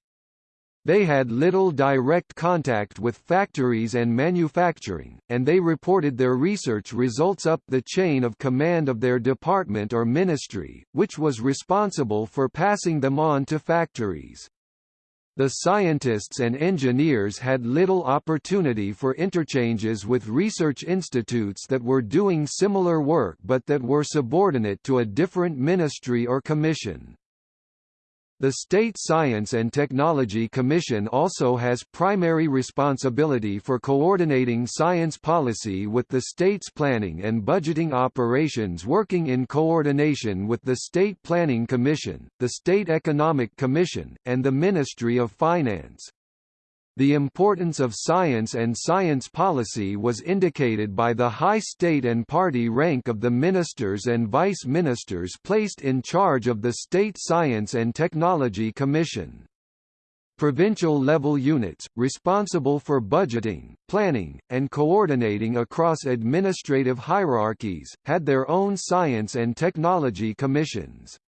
They had little direct contact with factories and manufacturing, and they reported their research results up the chain of command of their department or ministry, which was responsible for passing them on to factories. The scientists and engineers had little opportunity for interchanges with research institutes that were doing similar work but that were subordinate to a different ministry or commission. The State Science and Technology Commission also has primary responsibility for coordinating science policy with the state's planning and budgeting operations working in coordination with the State Planning Commission, the State Economic Commission, and the Ministry of Finance. The importance of science and science policy was indicated by the high state and party rank of the ministers and vice ministers placed in charge of the State Science and Technology Commission. Provincial-level units, responsible for budgeting, planning, and coordinating across administrative hierarchies, had their own science and technology commissions.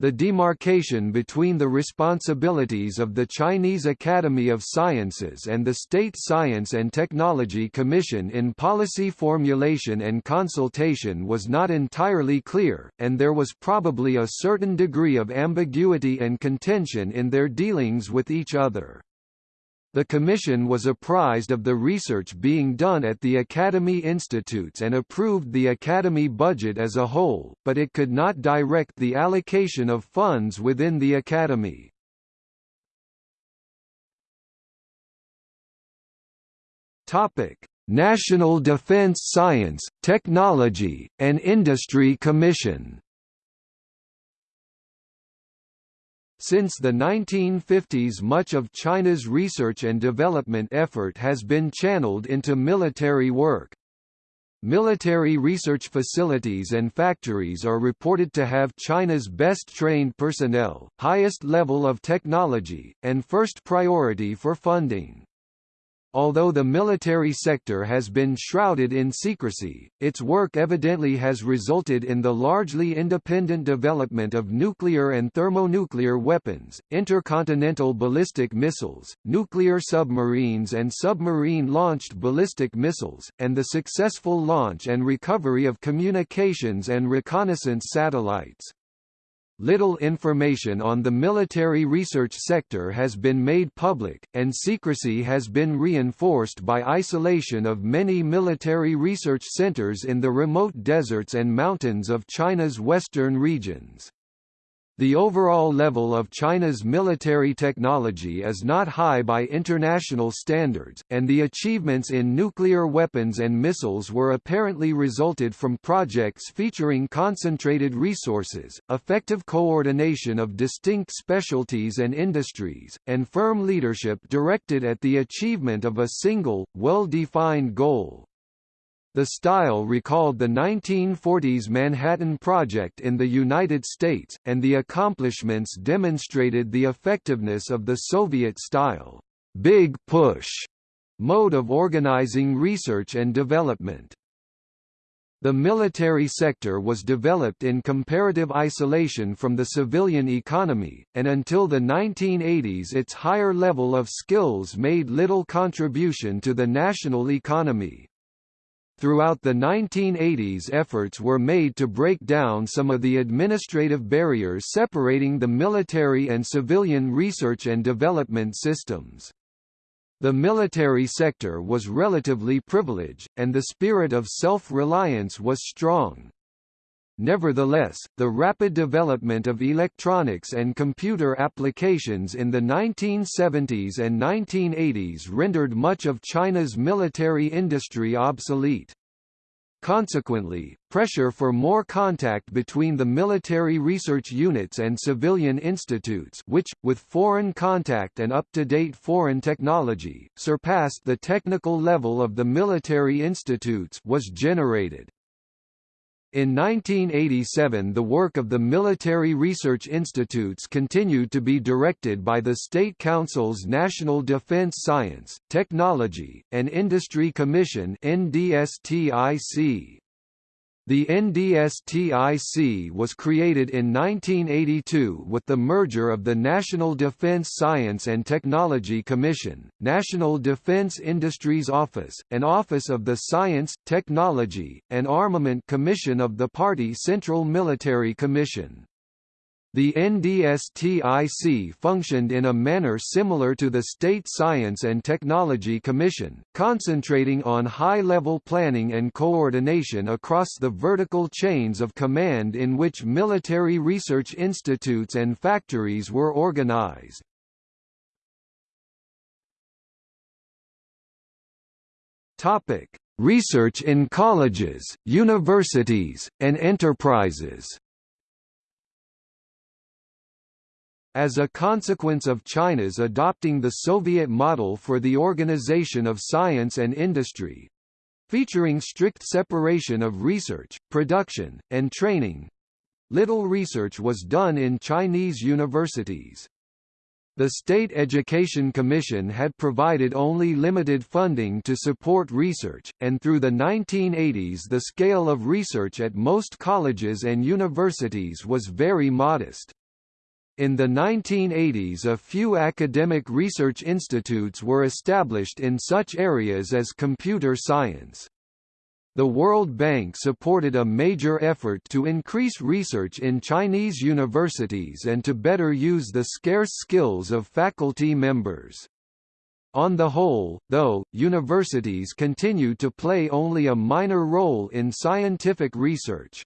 The demarcation between the responsibilities of the Chinese Academy of Sciences and the State Science and Technology Commission in policy formulation and consultation was not entirely clear, and there was probably a certain degree of ambiguity and contention in their dealings with each other. The Commission was apprised of the research being done at the Academy Institutes and approved the Academy budget as a whole, but it could not direct the allocation of funds within the Academy. National Defense Science, Technology, and Industry Commission Since the 1950s much of China's research and development effort has been channeled into military work. Military research facilities and factories are reported to have China's best trained personnel, highest level of technology, and first priority for funding. Although the military sector has been shrouded in secrecy, its work evidently has resulted in the largely independent development of nuclear and thermonuclear weapons, intercontinental ballistic missiles, nuclear submarines and submarine-launched ballistic missiles, and the successful launch and recovery of communications and reconnaissance satellites. Little information on the military research sector has been made public, and secrecy has been reinforced by isolation of many military research centers in the remote deserts and mountains of China's western regions. The overall level of China's military technology is not high by international standards, and the achievements in nuclear weapons and missiles were apparently resulted from projects featuring concentrated resources, effective coordination of distinct specialties and industries, and firm leadership directed at the achievement of a single, well-defined goal. The style recalled the 1940s Manhattan Project in the United States, and the accomplishments demonstrated the effectiveness of the Soviet-style big push mode of organizing research and development. The military sector was developed in comparative isolation from the civilian economy, and until the 1980s its higher level of skills made little contribution to the national economy. Throughout the 1980s efforts were made to break down some of the administrative barriers separating the military and civilian research and development systems. The military sector was relatively privileged, and the spirit of self-reliance was strong. Nevertheless, the rapid development of electronics and computer applications in the 1970s and 1980s rendered much of China's military industry obsolete. Consequently, pressure for more contact between the military research units and civilian institutes which, with foreign contact and up-to-date foreign technology, surpassed the technical level of the military institutes was generated. In 1987 the work of the Military Research Institutes continued to be directed by the State Council's National Defense Science, Technology, and Industry Commission NDSTIC. The NDSTIC was created in 1982 with the merger of the National Defense Science and Technology Commission, National Defense Industries Office, and Office of the Science, Technology, and Armament Commission of the Party Central Military Commission. The NDSTIC functioned in a manner similar to the State Science and Technology Commission, concentrating on high-level planning and coordination across the vertical chains of command in which military research institutes and factories were organized. Research in colleges, universities, and enterprises As a consequence of China's adopting the Soviet model for the organization of science and industry, featuring strict separation of research, production, and training, little research was done in Chinese universities. The State Education Commission had provided only limited funding to support research, and through the 1980s the scale of research at most colleges and universities was very modest. In the 1980s a few academic research institutes were established in such areas as computer science. The World Bank supported a major effort to increase research in Chinese universities and to better use the scarce skills of faculty members. On the whole, though, universities continue to play only a minor role in scientific research.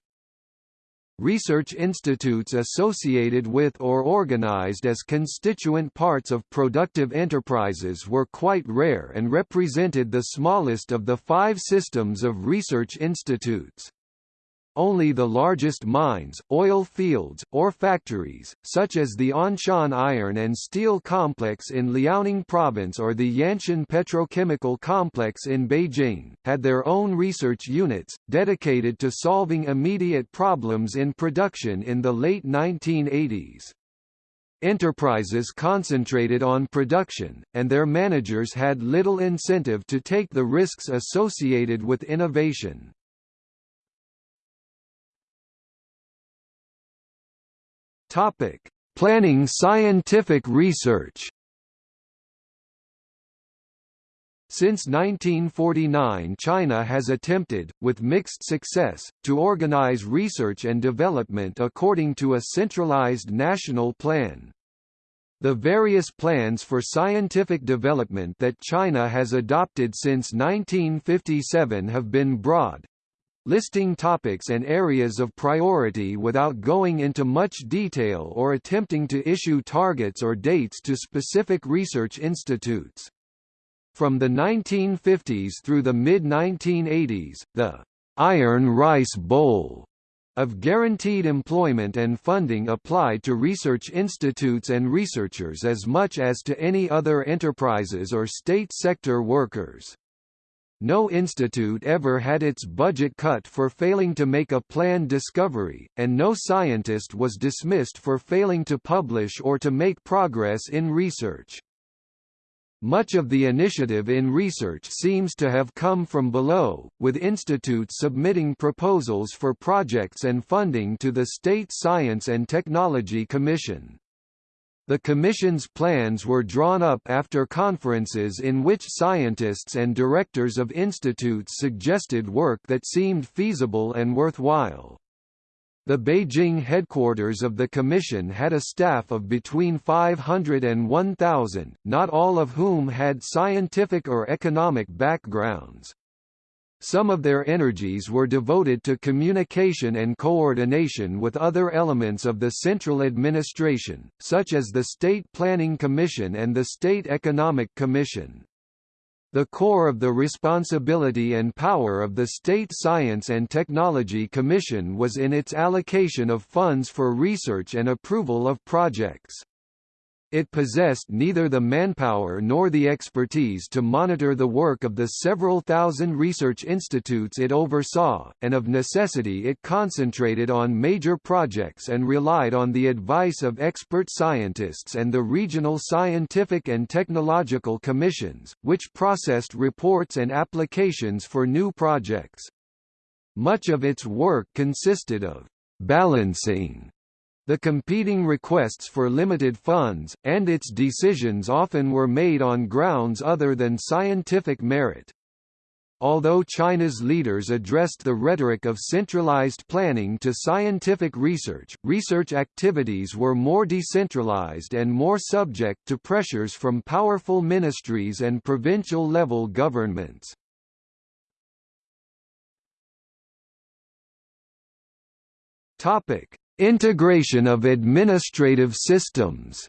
Research institutes associated with or organized as constituent parts of productive enterprises were quite rare and represented the smallest of the five systems of research institutes. Only the largest mines, oil fields, or factories, such as the Anshan Iron and Steel Complex in Liaoning Province or the Yanshan Petrochemical Complex in Beijing, had their own research units, dedicated to solving immediate problems in production in the late 1980s. Enterprises concentrated on production, and their managers had little incentive to take the risks associated with innovation. Topic: Planning scientific research. Since 1949 China has attempted, with mixed success, to organize research and development according to a centralized national plan. The various plans for scientific development that China has adopted since 1957 have been broad, listing topics and areas of priority without going into much detail or attempting to issue targets or dates to specific research institutes. From the 1950s through the mid-1980s, the «Iron Rice Bowl» of guaranteed employment and funding applied to research institutes and researchers as much as to any other enterprises or state sector workers. No institute ever had its budget cut for failing to make a planned discovery, and no scientist was dismissed for failing to publish or to make progress in research. Much of the initiative in research seems to have come from below, with institutes submitting proposals for projects and funding to the State Science and Technology Commission. The Commission's plans were drawn up after conferences in which scientists and directors of institutes suggested work that seemed feasible and worthwhile. The Beijing headquarters of the Commission had a staff of between 500 and 1,000, not all of whom had scientific or economic backgrounds. Some of their energies were devoted to communication and coordination with other elements of the central administration, such as the State Planning Commission and the State Economic Commission. The core of the responsibility and power of the State Science and Technology Commission was in its allocation of funds for research and approval of projects. It possessed neither the manpower nor the expertise to monitor the work of the several thousand research institutes it oversaw, and of necessity it concentrated on major projects and relied on the advice of expert scientists and the regional scientific and technological commissions, which processed reports and applications for new projects. Much of its work consisted of balancing the competing requests for limited funds, and its decisions often were made on grounds other than scientific merit. Although China's leaders addressed the rhetoric of centralized planning to scientific research, research activities were more decentralized and more subject to pressures from powerful ministries and provincial-level governments. Topic: Integration of administrative systems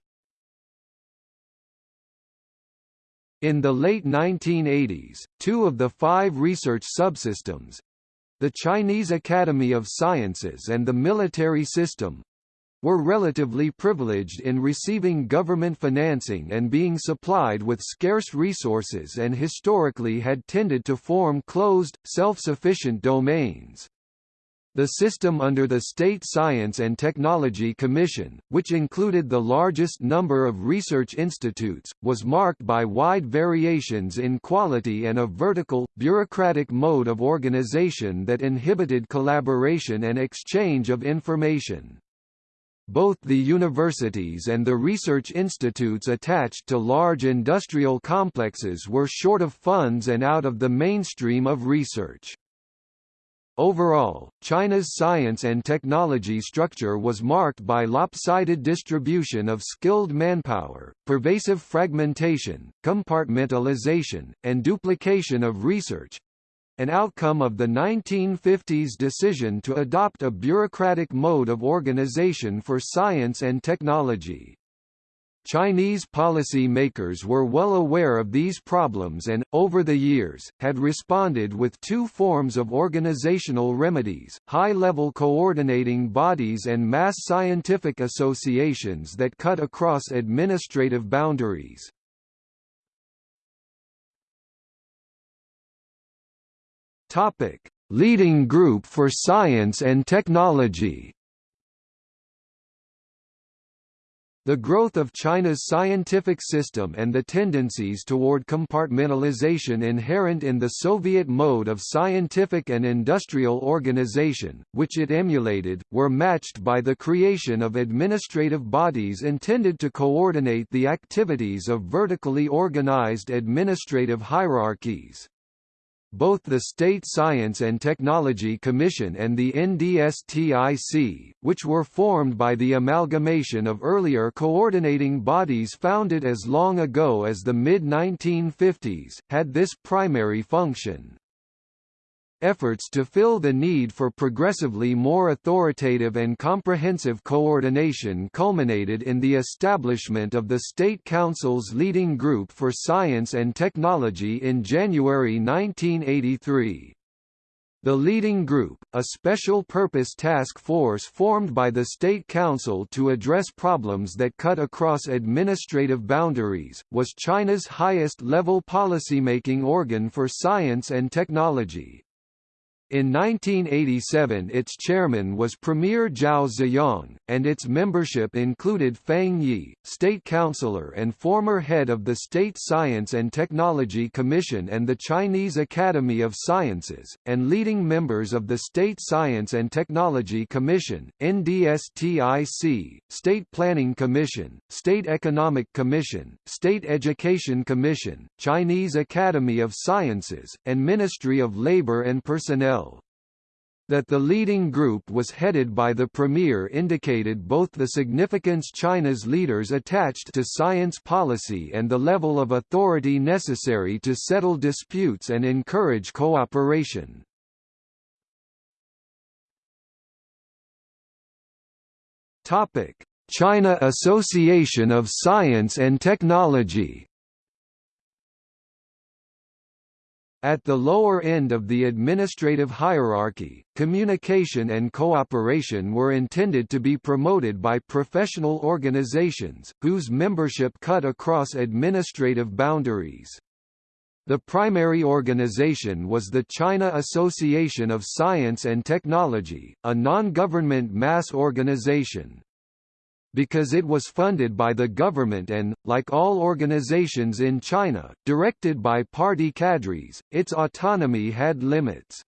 In the late 1980s, two of the five research subsystems the Chinese Academy of Sciences and the military system were relatively privileged in receiving government financing and being supplied with scarce resources and historically had tended to form closed, self-sufficient domains. The system under the State Science and Technology Commission, which included the largest number of research institutes, was marked by wide variations in quality and a vertical, bureaucratic mode of organization that inhibited collaboration and exchange of information. Both the universities and the research institutes attached to large industrial complexes were short of funds and out of the mainstream of research. Overall, China's science and technology structure was marked by lopsided distribution of skilled manpower, pervasive fragmentation, compartmentalization, and duplication of research, an outcome of the 1950s decision to adopt a bureaucratic mode of organization for science and technology. Chinese policy makers were well aware of these problems and, over the years, had responded with two forms of organizational remedies, high-level coordinating bodies and mass scientific associations that cut across administrative boundaries. Leading Group for Science and Technology The growth of China's scientific system and the tendencies toward compartmentalization inherent in the Soviet mode of scientific and industrial organization, which it emulated, were matched by the creation of administrative bodies intended to coordinate the activities of vertically organized administrative hierarchies. Both the State Science and Technology Commission and the NDSTIC, which were formed by the amalgamation of earlier coordinating bodies founded as long ago as the mid-1950s, had this primary function. Efforts to fill the need for progressively more authoritative and comprehensive coordination culminated in the establishment of the State Council's leading group for science and technology in January 1983. The leading group, a special-purpose task force formed by the State Council to address problems that cut across administrative boundaries, was China's highest-level policymaking organ for science and technology. In 1987 its chairman was Premier Zhao Ziyang, and its membership included Fang Yi, state councillor and former head of the State Science and Technology Commission and the Chinese Academy of Sciences, and leading members of the State Science and Technology Commission, NDSTIC, State Planning Commission, State Economic Commission, State Education Commission, Chinese Academy of Sciences, and Ministry of Labor and Personnel. That the leading group was headed by the premier indicated both the significance China's leaders attached to science policy and the level of authority necessary to settle disputes and encourage cooperation. China Association of Science and Technology At the lower end of the administrative hierarchy, communication and cooperation were intended to be promoted by professional organizations, whose membership cut across administrative boundaries. The primary organization was the China Association of Science and Technology, a non-government mass organization because it was funded by the government and, like all organizations in China, directed by party cadres, its autonomy had limits.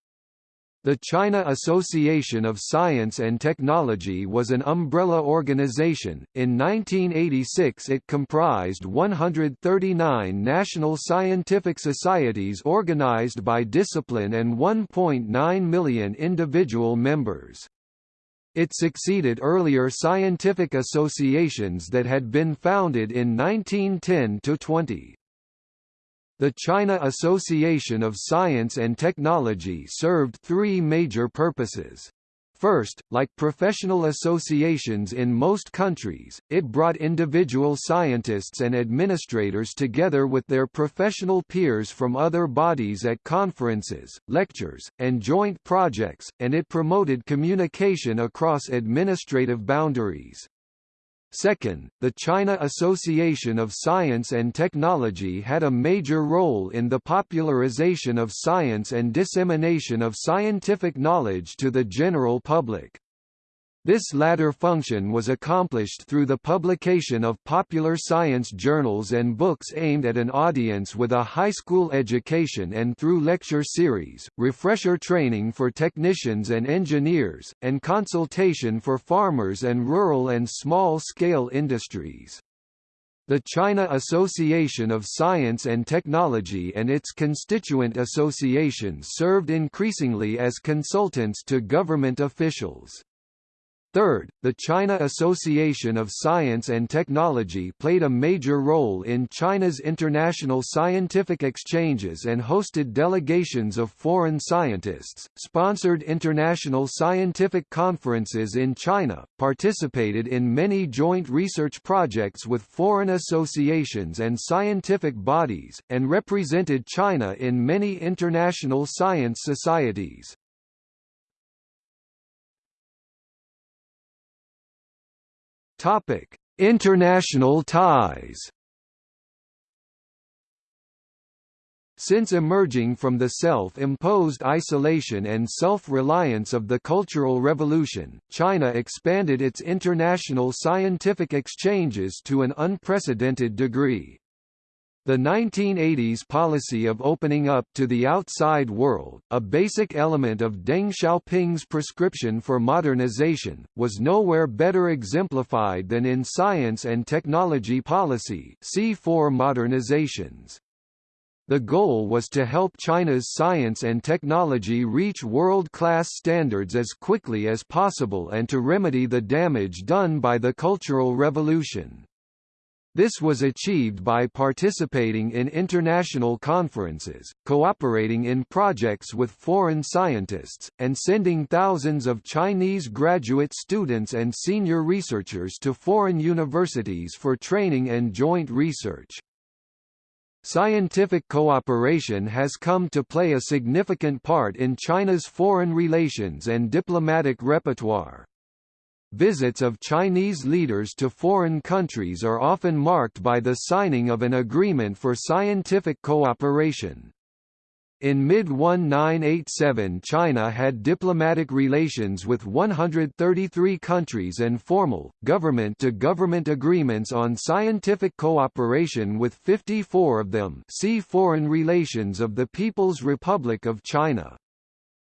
The China Association of Science and Technology was an umbrella organization. In 1986, it comprised 139 national scientific societies organized by discipline and 1.9 million individual members. It succeeded earlier scientific associations that had been founded in 1910–20. The China Association of Science and Technology served three major purposes. First, like professional associations in most countries, it brought individual scientists and administrators together with their professional peers from other bodies at conferences, lectures, and joint projects, and it promoted communication across administrative boundaries. Second, the China Association of Science and Technology had a major role in the popularization of science and dissemination of scientific knowledge to the general public. This latter function was accomplished through the publication of popular science journals and books aimed at an audience with a high school education and through lecture series, refresher training for technicians and engineers, and consultation for farmers and rural and small-scale industries. The China Association of Science and Technology and its constituent associations served increasingly as consultants to government officials. Third, the China Association of Science and Technology played a major role in China's international scientific exchanges and hosted delegations of foreign scientists, sponsored international scientific conferences in China, participated in many joint research projects with foreign associations and scientific bodies, and represented China in many international science societies. Topic: International ties. Since emerging from the self-imposed isolation and self-reliance of the Cultural Revolution, China expanded its international scientific exchanges to an unprecedented degree. The 1980s policy of opening up to the outside world, a basic element of Deng Xiaoping's prescription for modernization, was nowhere better exemplified than in science and technology policy see Four Modernizations. The goal was to help China's science and technology reach world-class standards as quickly as possible and to remedy the damage done by the Cultural Revolution. This was achieved by participating in international conferences, cooperating in projects with foreign scientists, and sending thousands of Chinese graduate students and senior researchers to foreign universities for training and joint research. Scientific cooperation has come to play a significant part in China's foreign relations and diplomatic repertoire. Visits of Chinese leaders to foreign countries are often marked by the signing of an agreement for scientific cooperation. In mid-1987 China had diplomatic relations with 133 countries and formal, government-to-government -government agreements on scientific cooperation with 54 of them see Foreign Relations of the People's Republic of China.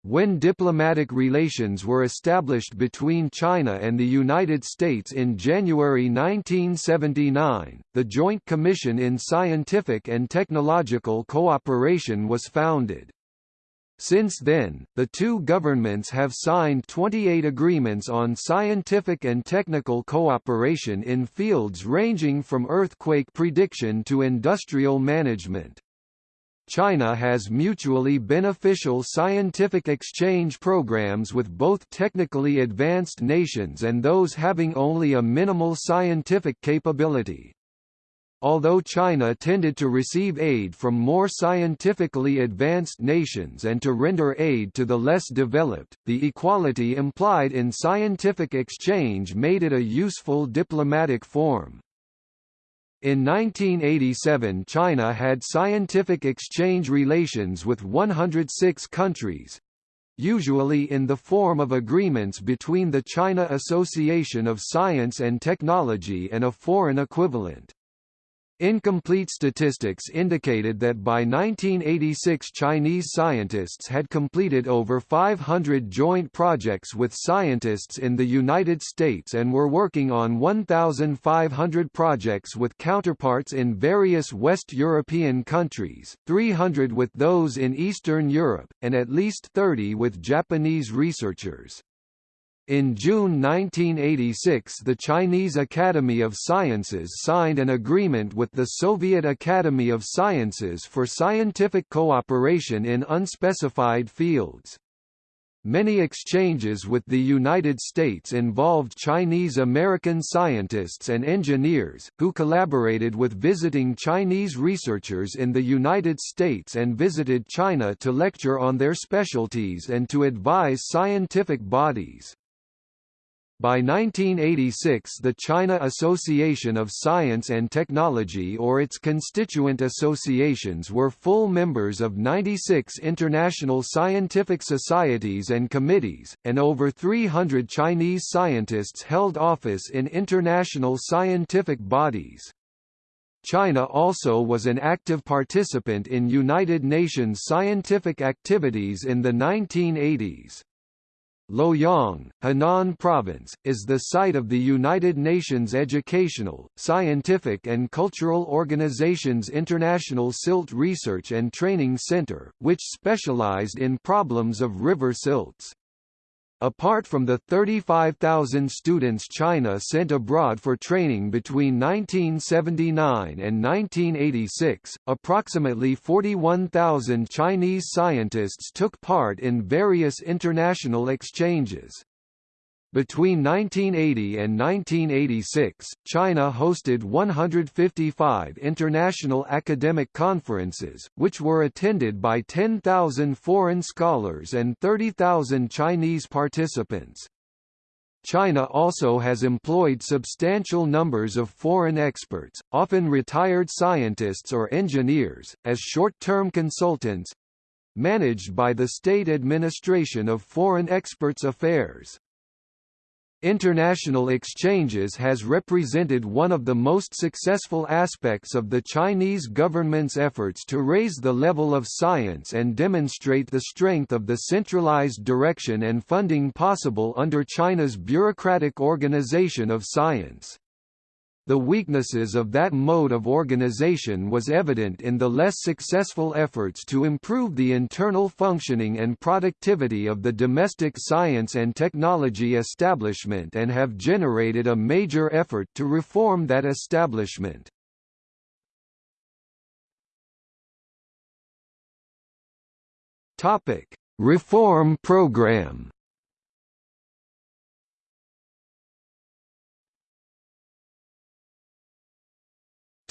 When diplomatic relations were established between China and the United States in January 1979, the Joint Commission in Scientific and Technological Cooperation was founded. Since then, the two governments have signed 28 agreements on scientific and technical cooperation in fields ranging from earthquake prediction to industrial management. China has mutually beneficial scientific exchange programs with both technically advanced nations and those having only a minimal scientific capability. Although China tended to receive aid from more scientifically advanced nations and to render aid to the less developed, the equality implied in scientific exchange made it a useful diplomatic form. In 1987 China had scientific exchange relations with 106 countries, usually in the form of agreements between the China Association of Science and Technology and a foreign equivalent. Incomplete statistics indicated that by 1986 Chinese scientists had completed over 500 joint projects with scientists in the United States and were working on 1,500 projects with counterparts in various West European countries, 300 with those in Eastern Europe, and at least 30 with Japanese researchers. In June 1986 the Chinese Academy of Sciences signed an agreement with the Soviet Academy of Sciences for scientific cooperation in unspecified fields. Many exchanges with the United States involved Chinese-American scientists and engineers, who collaborated with visiting Chinese researchers in the United States and visited China to lecture on their specialties and to advise scientific bodies. By 1986 the China Association of Science and Technology or its constituent associations were full members of 96 international scientific societies and committees, and over 300 Chinese scientists held office in international scientific bodies. China also was an active participant in United Nations scientific activities in the 1980s. Luoyang, Henan Province, is the site of the United Nations Educational, Scientific and Cultural Organization's International Silt Research and Training Center, which specialized in problems of river silts. Apart from the 35,000 students China sent abroad for training between 1979 and 1986, approximately 41,000 Chinese scientists took part in various international exchanges. Between 1980 and 1986, China hosted 155 international academic conferences, which were attended by 10,000 foreign scholars and 30,000 Chinese participants. China also has employed substantial numbers of foreign experts, often retired scientists or engineers, as short-term consultants managed by the State Administration of Foreign Experts Affairs. International exchanges has represented one of the most successful aspects of the Chinese government's efforts to raise the level of science and demonstrate the strength of the centralized direction and funding possible under China's bureaucratic organization of science. The weaknesses of that mode of organization was evident in the less successful efforts to improve the internal functioning and productivity of the domestic science and technology establishment and have generated a major effort to reform that establishment. Reform program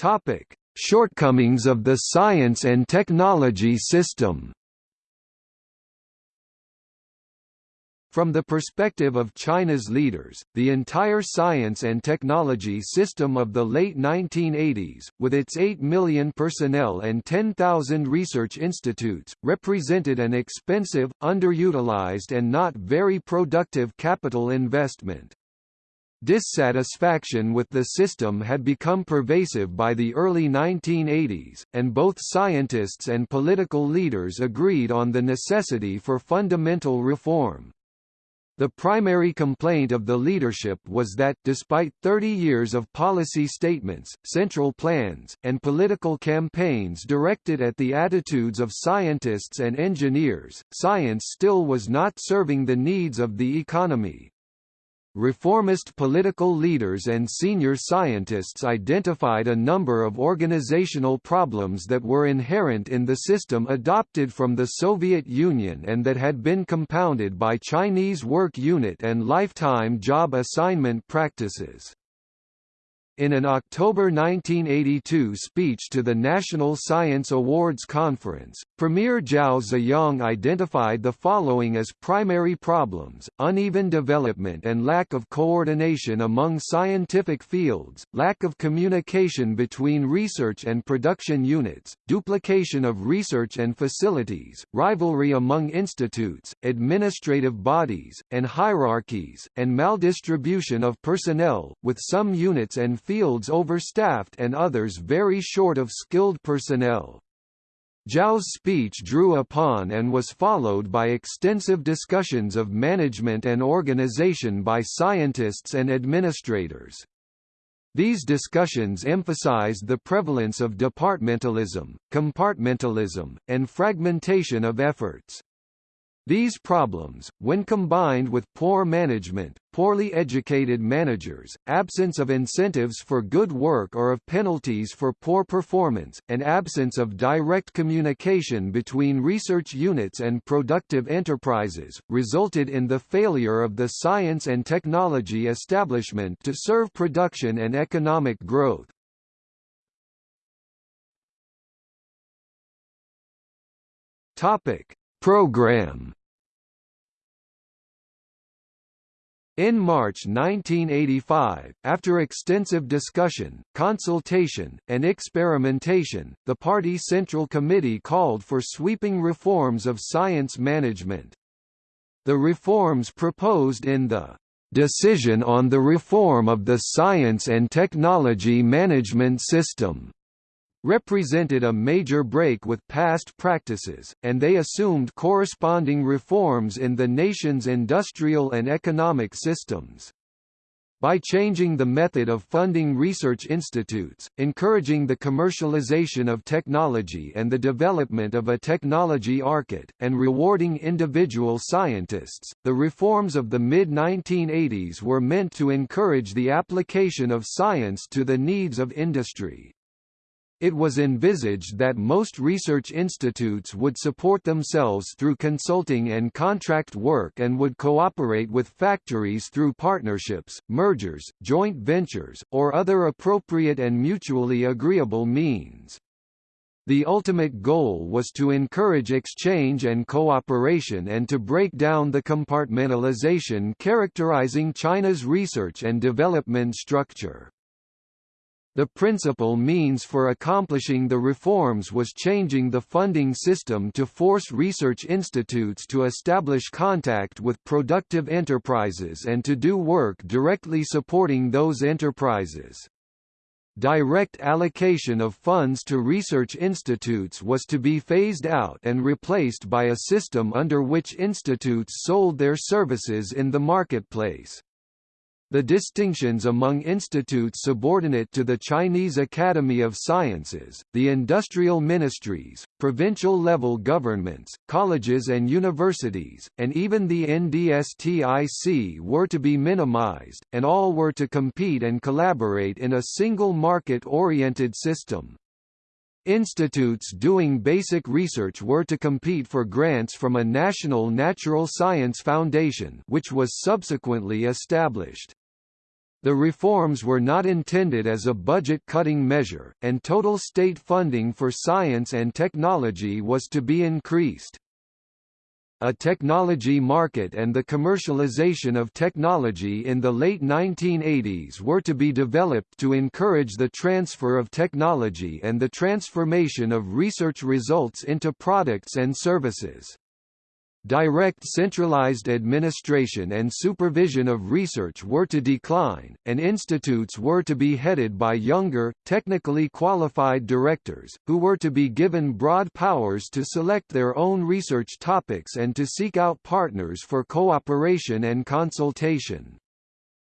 Topic: Shortcomings of the science and technology system. From the perspective of China's leaders, the entire science and technology system of the late 1980s, with its 8 million personnel and 10,000 research institutes, represented an expensive, underutilized and not very productive capital investment. Dissatisfaction with the system had become pervasive by the early 1980s, and both scientists and political leaders agreed on the necessity for fundamental reform. The primary complaint of the leadership was that, despite 30 years of policy statements, central plans, and political campaigns directed at the attitudes of scientists and engineers, science still was not serving the needs of the economy. Reformist political leaders and senior scientists identified a number of organizational problems that were inherent in the system adopted from the Soviet Union and that had been compounded by Chinese work unit and lifetime job assignment practices. In an October 1982 speech to the National Science Awards Conference, Premier Zhao Ziyang identified the following as primary problems, uneven development and lack of coordination among scientific fields, lack of communication between research and production units, duplication of research and facilities, rivalry among institutes, administrative bodies, and hierarchies, and maldistribution of personnel, with some units and fields overstaffed and others very short of skilled personnel. Zhao's speech drew upon and was followed by extensive discussions of management and organization by scientists and administrators. These discussions emphasized the prevalence of departmentalism, compartmentalism, and fragmentation of efforts. These problems, when combined with poor management, poorly educated managers, absence of incentives for good work or of penalties for poor performance, and absence of direct communication between research units and productive enterprises, resulted in the failure of the science and technology establishment to serve production and economic growth. Topic Program In March 1985, after extensive discussion, consultation, and experimentation, the party Central Committee called for sweeping reforms of science management. The reforms proposed in the Decision on the Reform of the Science and Technology Management System represented a major break with past practices, and they assumed corresponding reforms in the nation's industrial and economic systems by changing the method of funding research institutes, encouraging the commercialization of technology and the development of a technology market, and rewarding individual scientists. The reforms of the mid 1980s were meant to encourage the application of science to the needs of industry. It was envisaged that most research institutes would support themselves through consulting and contract work and would cooperate with factories through partnerships, mergers, joint ventures, or other appropriate and mutually agreeable means. The ultimate goal was to encourage exchange and cooperation and to break down the compartmentalization characterizing China's research and development structure. The principal means for accomplishing the reforms was changing the funding system to force research institutes to establish contact with productive enterprises and to do work directly supporting those enterprises. Direct allocation of funds to research institutes was to be phased out and replaced by a system under which institutes sold their services in the marketplace. The distinctions among institutes subordinate to the Chinese Academy of Sciences, the industrial ministries, provincial-level governments, colleges and universities, and even the NDSTIC were to be minimized, and all were to compete and collaborate in a single market-oriented system. Institutes doing basic research were to compete for grants from a national natural science foundation which was subsequently established. The reforms were not intended as a budget-cutting measure, and total state funding for science and technology was to be increased. A technology market and the commercialization of technology in the late 1980s were to be developed to encourage the transfer of technology and the transformation of research results into products and services. Direct centralized administration and supervision of research were to decline, and institutes were to be headed by younger, technically qualified directors, who were to be given broad powers to select their own research topics and to seek out partners for cooperation and consultation.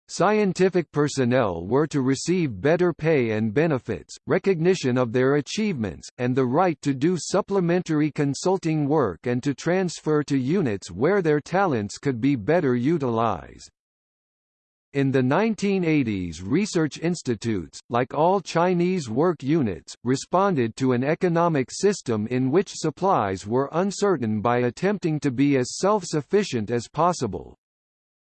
Scientific personnel were to receive better pay and benefits, recognition of their achievements, and the right to do supplementary consulting work and to transfer to units where their talents could be better utilized. In the 1980s research institutes, like all Chinese work units, responded to an economic system in which supplies were uncertain by attempting to be as self-sufficient as possible.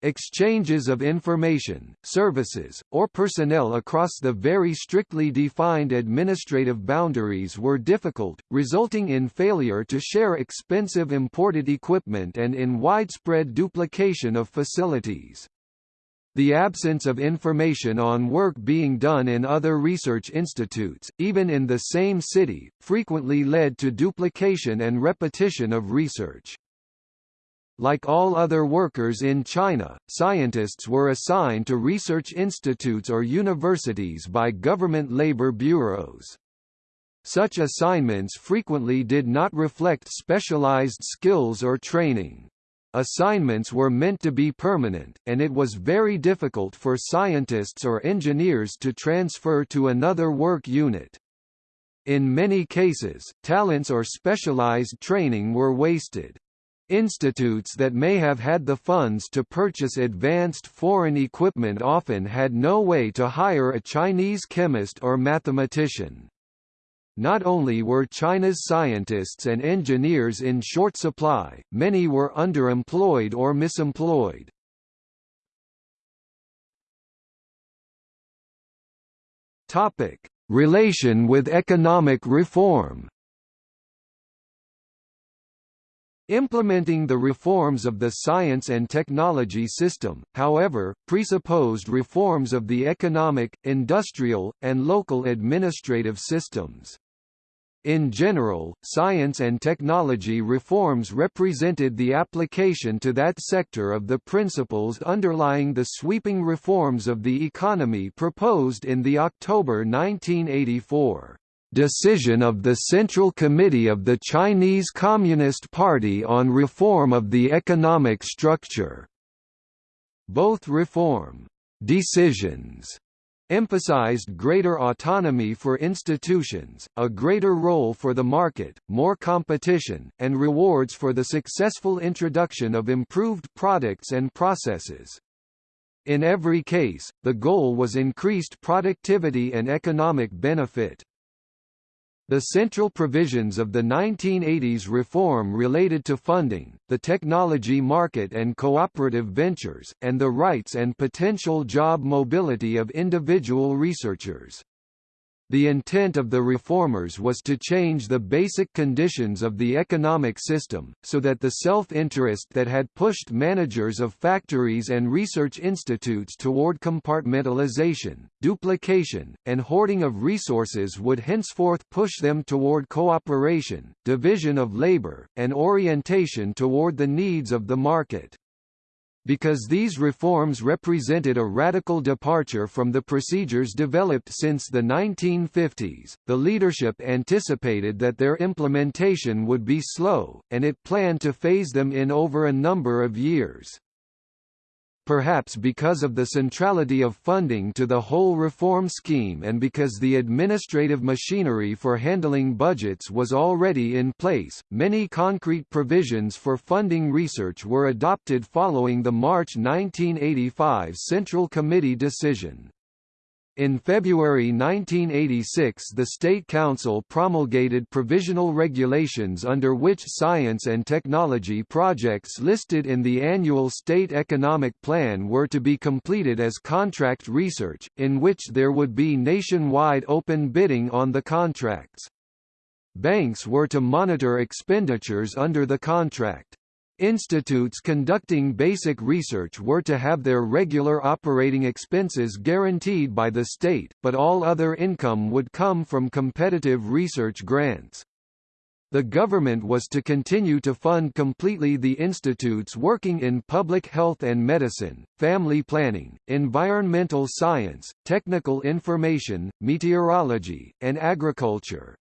Exchanges of information, services, or personnel across the very strictly defined administrative boundaries were difficult, resulting in failure to share expensive imported equipment and in widespread duplication of facilities. The absence of information on work being done in other research institutes, even in the same city, frequently led to duplication and repetition of research. Like all other workers in China, scientists were assigned to research institutes or universities by government labor bureaus. Such assignments frequently did not reflect specialized skills or training. Assignments were meant to be permanent, and it was very difficult for scientists or engineers to transfer to another work unit. In many cases, talents or specialized training were wasted. Institutes that may have had the funds to purchase advanced foreign equipment often had no way to hire a Chinese chemist or mathematician. Not only were China's scientists and engineers in short supply, many were underemployed or misemployed. Relation with economic reform. Implementing the reforms of the science and technology system, however, presupposed reforms of the economic, industrial, and local administrative systems. In general, science and technology reforms represented the application to that sector of the principles underlying the sweeping reforms of the economy proposed in the October 1984 decision of the Central Committee of the Chinese Communist Party on reform of the economic structure. Both reform decisions emphasized greater autonomy for institutions, a greater role for the market, more competition, and rewards for the successful introduction of improved products and processes. In every case, the goal was increased productivity and economic benefit. The central provisions of the 1980s reform related to funding, the technology market and cooperative ventures, and the rights and potential job mobility of individual researchers. The intent of the reformers was to change the basic conditions of the economic system, so that the self-interest that had pushed managers of factories and research institutes toward compartmentalization, duplication, and hoarding of resources would henceforth push them toward cooperation, division of labor, and orientation toward the needs of the market. Because these reforms represented a radical departure from the procedures developed since the 1950s, the leadership anticipated that their implementation would be slow, and it planned to phase them in over a number of years perhaps because of the centrality of funding to the whole reform scheme and because the administrative machinery for handling budgets was already in place, many concrete provisions for funding research were adopted following the March 1985 Central Committee decision. In February 1986 the State Council promulgated provisional regulations under which science and technology projects listed in the annual State Economic Plan were to be completed as contract research, in which there would be nationwide open bidding on the contracts. Banks were to monitor expenditures under the contract. Institutes conducting basic research were to have their regular operating expenses guaranteed by the state, but all other income would come from competitive research grants. The government was to continue to fund completely the institutes working in public health and medicine, family planning, environmental science, technical information, meteorology, and agriculture.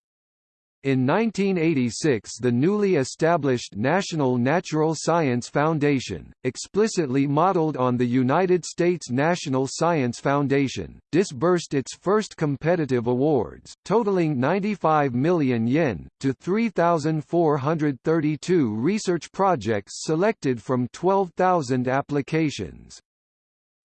In 1986 the newly established National Natural Science Foundation, explicitly modeled on the United States National Science Foundation, disbursed its first competitive awards, totaling 95 million yen, to 3,432 research projects selected from 12,000 applications.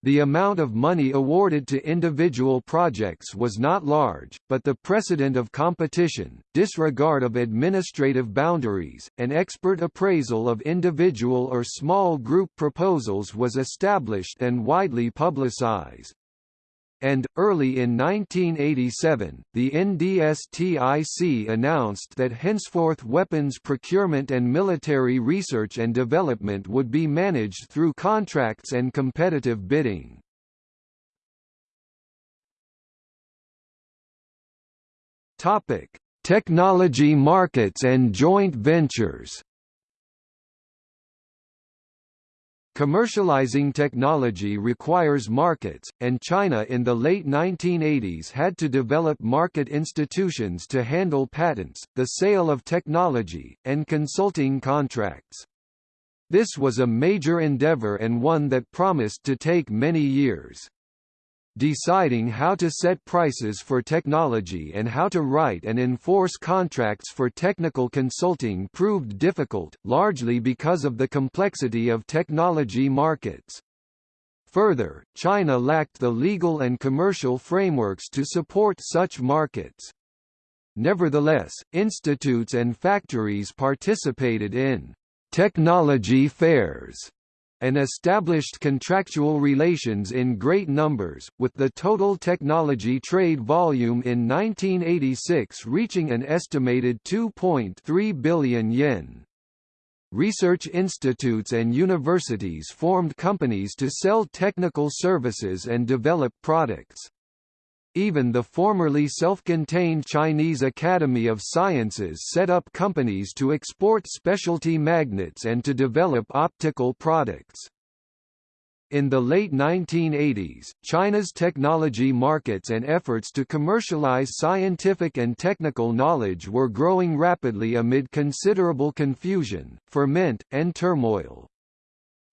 The amount of money awarded to individual projects was not large, but the precedent of competition, disregard of administrative boundaries, and expert appraisal of individual or small group proposals was established and widely publicized and, early in 1987, the NDSTIC announced that henceforth weapons procurement and military research and development would be managed through contracts and competitive bidding. Topic: Technology markets and joint ventures Commercializing technology requires markets, and China in the late 1980s had to develop market institutions to handle patents, the sale of technology, and consulting contracts. This was a major endeavor and one that promised to take many years. Deciding how to set prices for technology and how to write and enforce contracts for technical consulting proved difficult, largely because of the complexity of technology markets. Further, China lacked the legal and commercial frameworks to support such markets. Nevertheless, institutes and factories participated in technology fairs and established contractual relations in great numbers, with the total technology trade volume in 1986 reaching an estimated 2.3 billion yen. research institutes and universities formed companies to sell technical services and develop products. Even the formerly self-contained Chinese Academy of Sciences set up companies to export specialty magnets and to develop optical products. In the late 1980s, China's technology markets and efforts to commercialize scientific and technical knowledge were growing rapidly amid considerable confusion, ferment, and turmoil.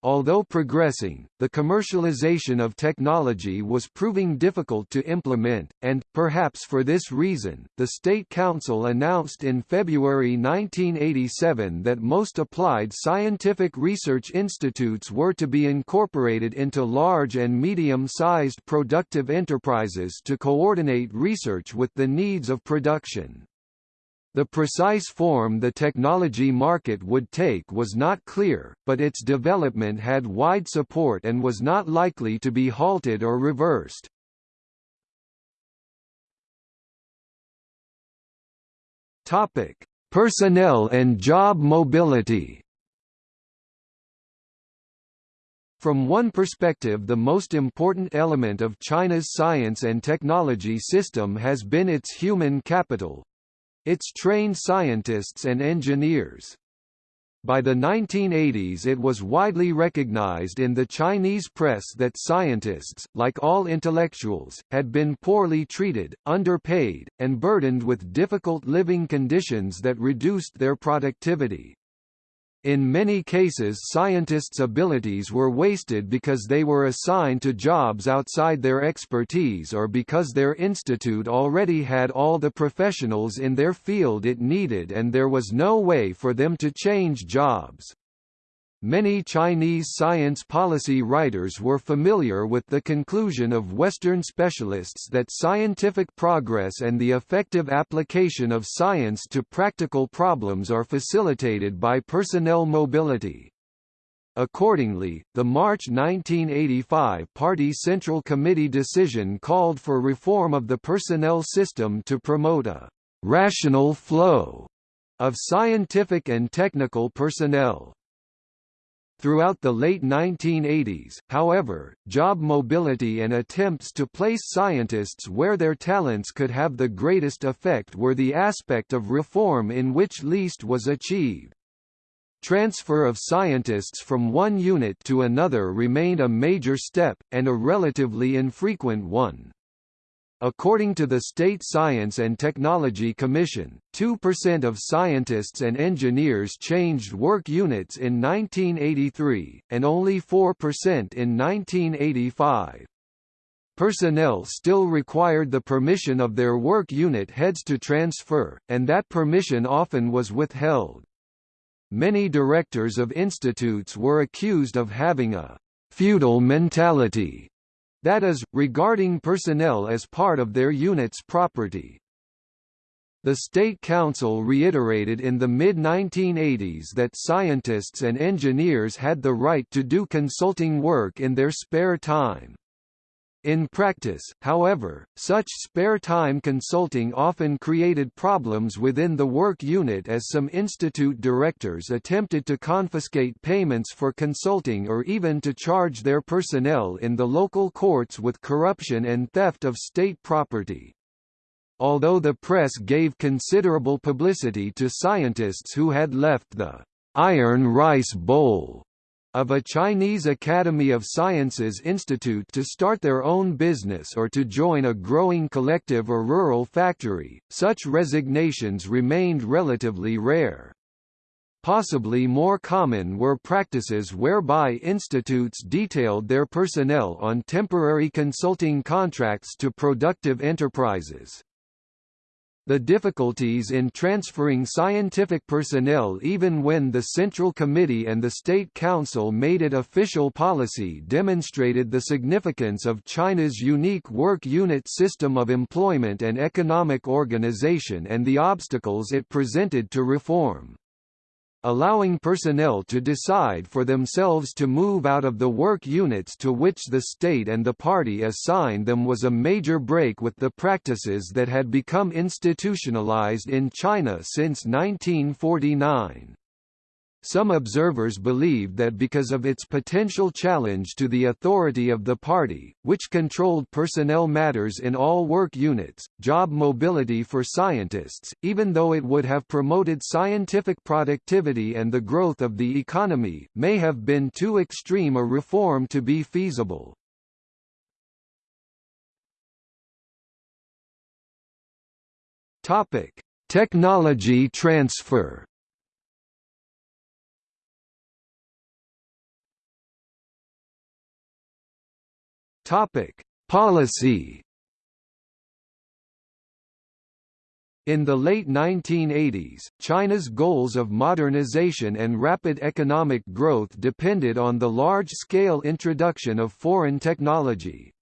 Although progressing, the commercialization of technology was proving difficult to implement, and, perhaps for this reason, the State Council announced in February 1987 that most applied scientific research institutes were to be incorporated into large and medium-sized productive enterprises to coordinate research with the needs of production. The precise form the technology market would take was not clear, but its development had wide support and was not likely to be halted or reversed. Topic: Personnel and job mobility. From one perspective the most important element of China's science and technology system has been its human capital, its trained scientists and engineers. By the 1980s it was widely recognized in the Chinese press that scientists, like all intellectuals, had been poorly treated, underpaid, and burdened with difficult living conditions that reduced their productivity. In many cases scientists' abilities were wasted because they were assigned to jobs outside their expertise or because their institute already had all the professionals in their field it needed and there was no way for them to change jobs. Many Chinese science policy writers were familiar with the conclusion of Western specialists that scientific progress and the effective application of science to practical problems are facilitated by personnel mobility. Accordingly, the March 1985 Party Central Committee decision called for reform of the personnel system to promote a «rational flow» of scientific and technical personnel. Throughout the late 1980s, however, job mobility and attempts to place scientists where their talents could have the greatest effect were the aspect of reform in which least was achieved. Transfer of scientists from one unit to another remained a major step, and a relatively infrequent one. According to the State Science and Technology Commission, 2% of scientists and engineers changed work units in 1983, and only 4% in 1985. Personnel still required the permission of their work unit heads to transfer, and that permission often was withheld. Many directors of institutes were accused of having a feudal mentality that is, regarding personnel as part of their unit's property. The State Council reiterated in the mid-1980s that scientists and engineers had the right to do consulting work in their spare time. In practice, however, such spare-time consulting often created problems within the work unit as some institute directors attempted to confiscate payments for consulting or even to charge their personnel in the local courts with corruption and theft of state property. Although the press gave considerable publicity to scientists who had left the iron rice bowl of a Chinese Academy of Sciences institute to start their own business or to join a growing collective or rural factory, such resignations remained relatively rare. Possibly more common were practices whereby institutes detailed their personnel on temporary consulting contracts to productive enterprises. The difficulties in transferring scientific personnel even when the Central Committee and the State Council made it official policy demonstrated the significance of China's unique work unit system of employment and economic organization and the obstacles it presented to reform allowing personnel to decide for themselves to move out of the work units to which the state and the party assigned them was a major break with the practices that had become institutionalized in China since 1949. Some observers believed that because of its potential challenge to the authority of the party, which controlled personnel matters in all work units, job mobility for scientists, even though it would have promoted scientific productivity and the growth of the economy, may have been too extreme a reform to be feasible. Topic: Technology transfer. Topic: Policy. In the late 1980s, China's goals of modernization and rapid economic growth depended on the large-scale introduction of foreign technology.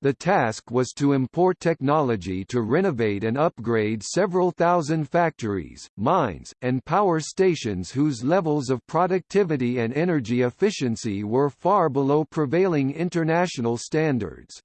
The task was to import technology to renovate and upgrade several thousand factories, mines, and power stations whose levels of productivity and energy efficiency were far below prevailing international standards.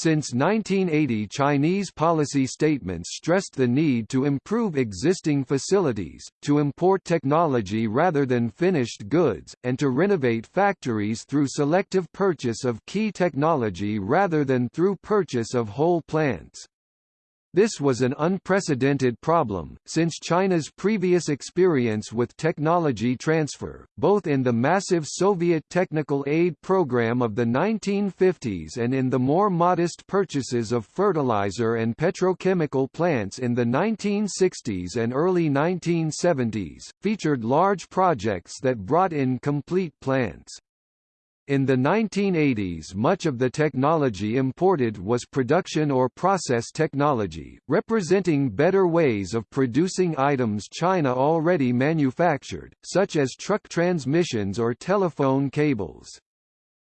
Since 1980 Chinese policy statements stressed the need to improve existing facilities, to import technology rather than finished goods, and to renovate factories through selective purchase of key technology rather than through purchase of whole plants. This was an unprecedented problem, since China's previous experience with technology transfer, both in the massive Soviet technical aid program of the 1950s and in the more modest purchases of fertilizer and petrochemical plants in the 1960s and early 1970s, featured large projects that brought in complete plants. In the 1980s much of the technology imported was production or process technology, representing better ways of producing items China already manufactured, such as truck transmissions or telephone cables.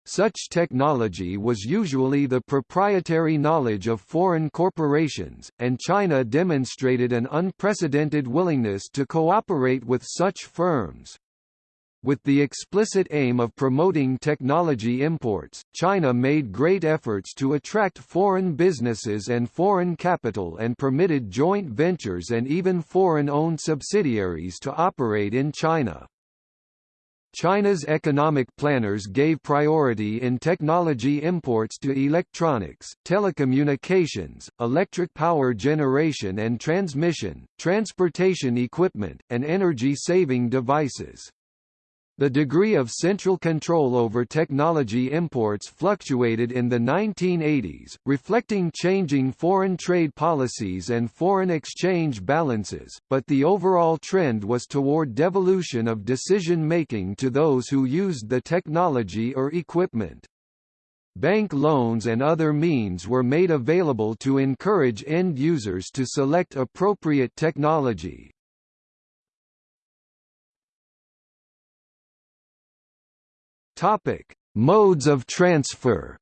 Such technology was usually the proprietary knowledge of foreign corporations, and China demonstrated an unprecedented willingness to cooperate with such firms. With the explicit aim of promoting technology imports, China made great efforts to attract foreign businesses and foreign capital and permitted joint ventures and even foreign-owned subsidiaries to operate in China. China's economic planners gave priority in technology imports to electronics, telecommunications, electric power generation and transmission, transportation equipment, and energy-saving devices. The degree of central control over technology imports fluctuated in the 1980s, reflecting changing foreign trade policies and foreign exchange balances, but the overall trend was toward devolution of decision-making to those who used the technology or equipment. Bank loans and other means were made available to encourage end users to select appropriate technology. Topic: Modes of transfer.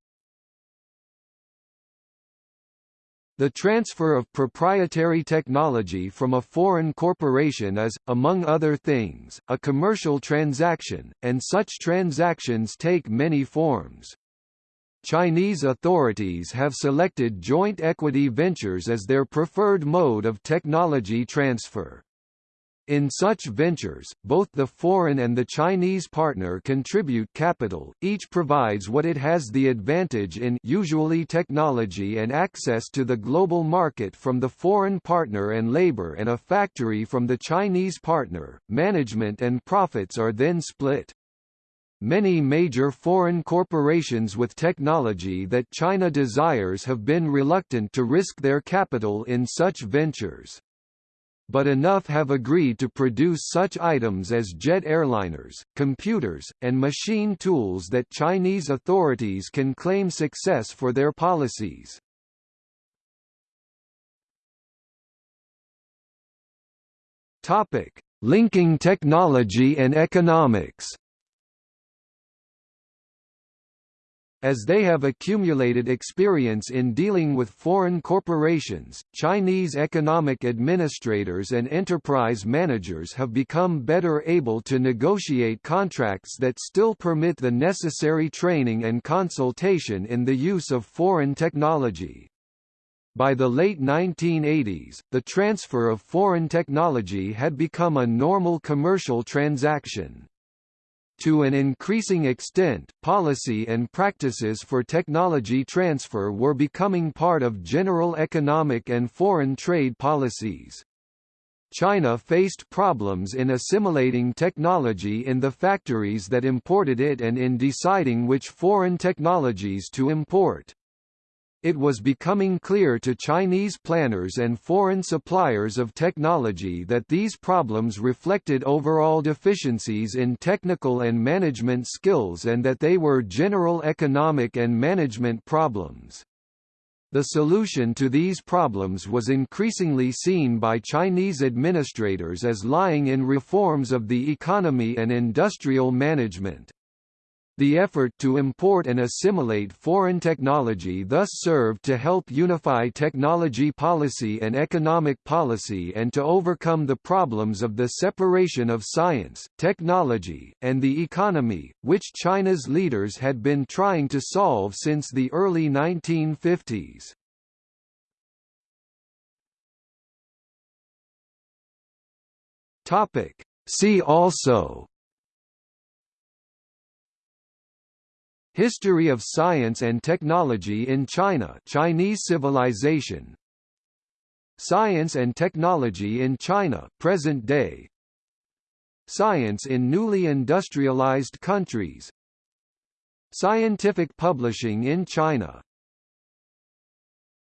The transfer of proprietary technology from a foreign corporation is, among other things, a commercial transaction, and such transactions take many forms. Chinese authorities have selected joint equity ventures as their preferred mode of technology transfer. In such ventures, both the foreign and the Chinese partner contribute capital, each provides what it has the advantage in usually technology and access to the global market from the foreign partner and labor and a factory from the Chinese partner. Management and profits are then split. Many major foreign corporations with technology that China desires have been reluctant to risk their capital in such ventures but enough have agreed to produce such items as jet airliners, computers, and machine tools that Chinese authorities can claim success for their policies. Topic: Linking technology and economics. As they have accumulated experience in dealing with foreign corporations, Chinese economic administrators and enterprise managers have become better able to negotiate contracts that still permit the necessary training and consultation in the use of foreign technology. By the late 1980s, the transfer of foreign technology had become a normal commercial transaction. To an increasing extent, policy and practices for technology transfer were becoming part of general economic and foreign trade policies. China faced problems in assimilating technology in the factories that imported it and in deciding which foreign technologies to import. It was becoming clear to Chinese planners and foreign suppliers of technology that these problems reflected overall deficiencies in technical and management skills and that they were general economic and management problems. The solution to these problems was increasingly seen by Chinese administrators as lying in reforms of the economy and industrial management. The effort to import and assimilate foreign technology thus served to help unify technology policy and economic policy and to overcome the problems of the separation of science, technology, and the economy, which China's leaders had been trying to solve since the early 1950s. See also History of science and technology in China Chinese civilization. Science and technology in China present day. Science in newly industrialized countries. Scientific publishing in China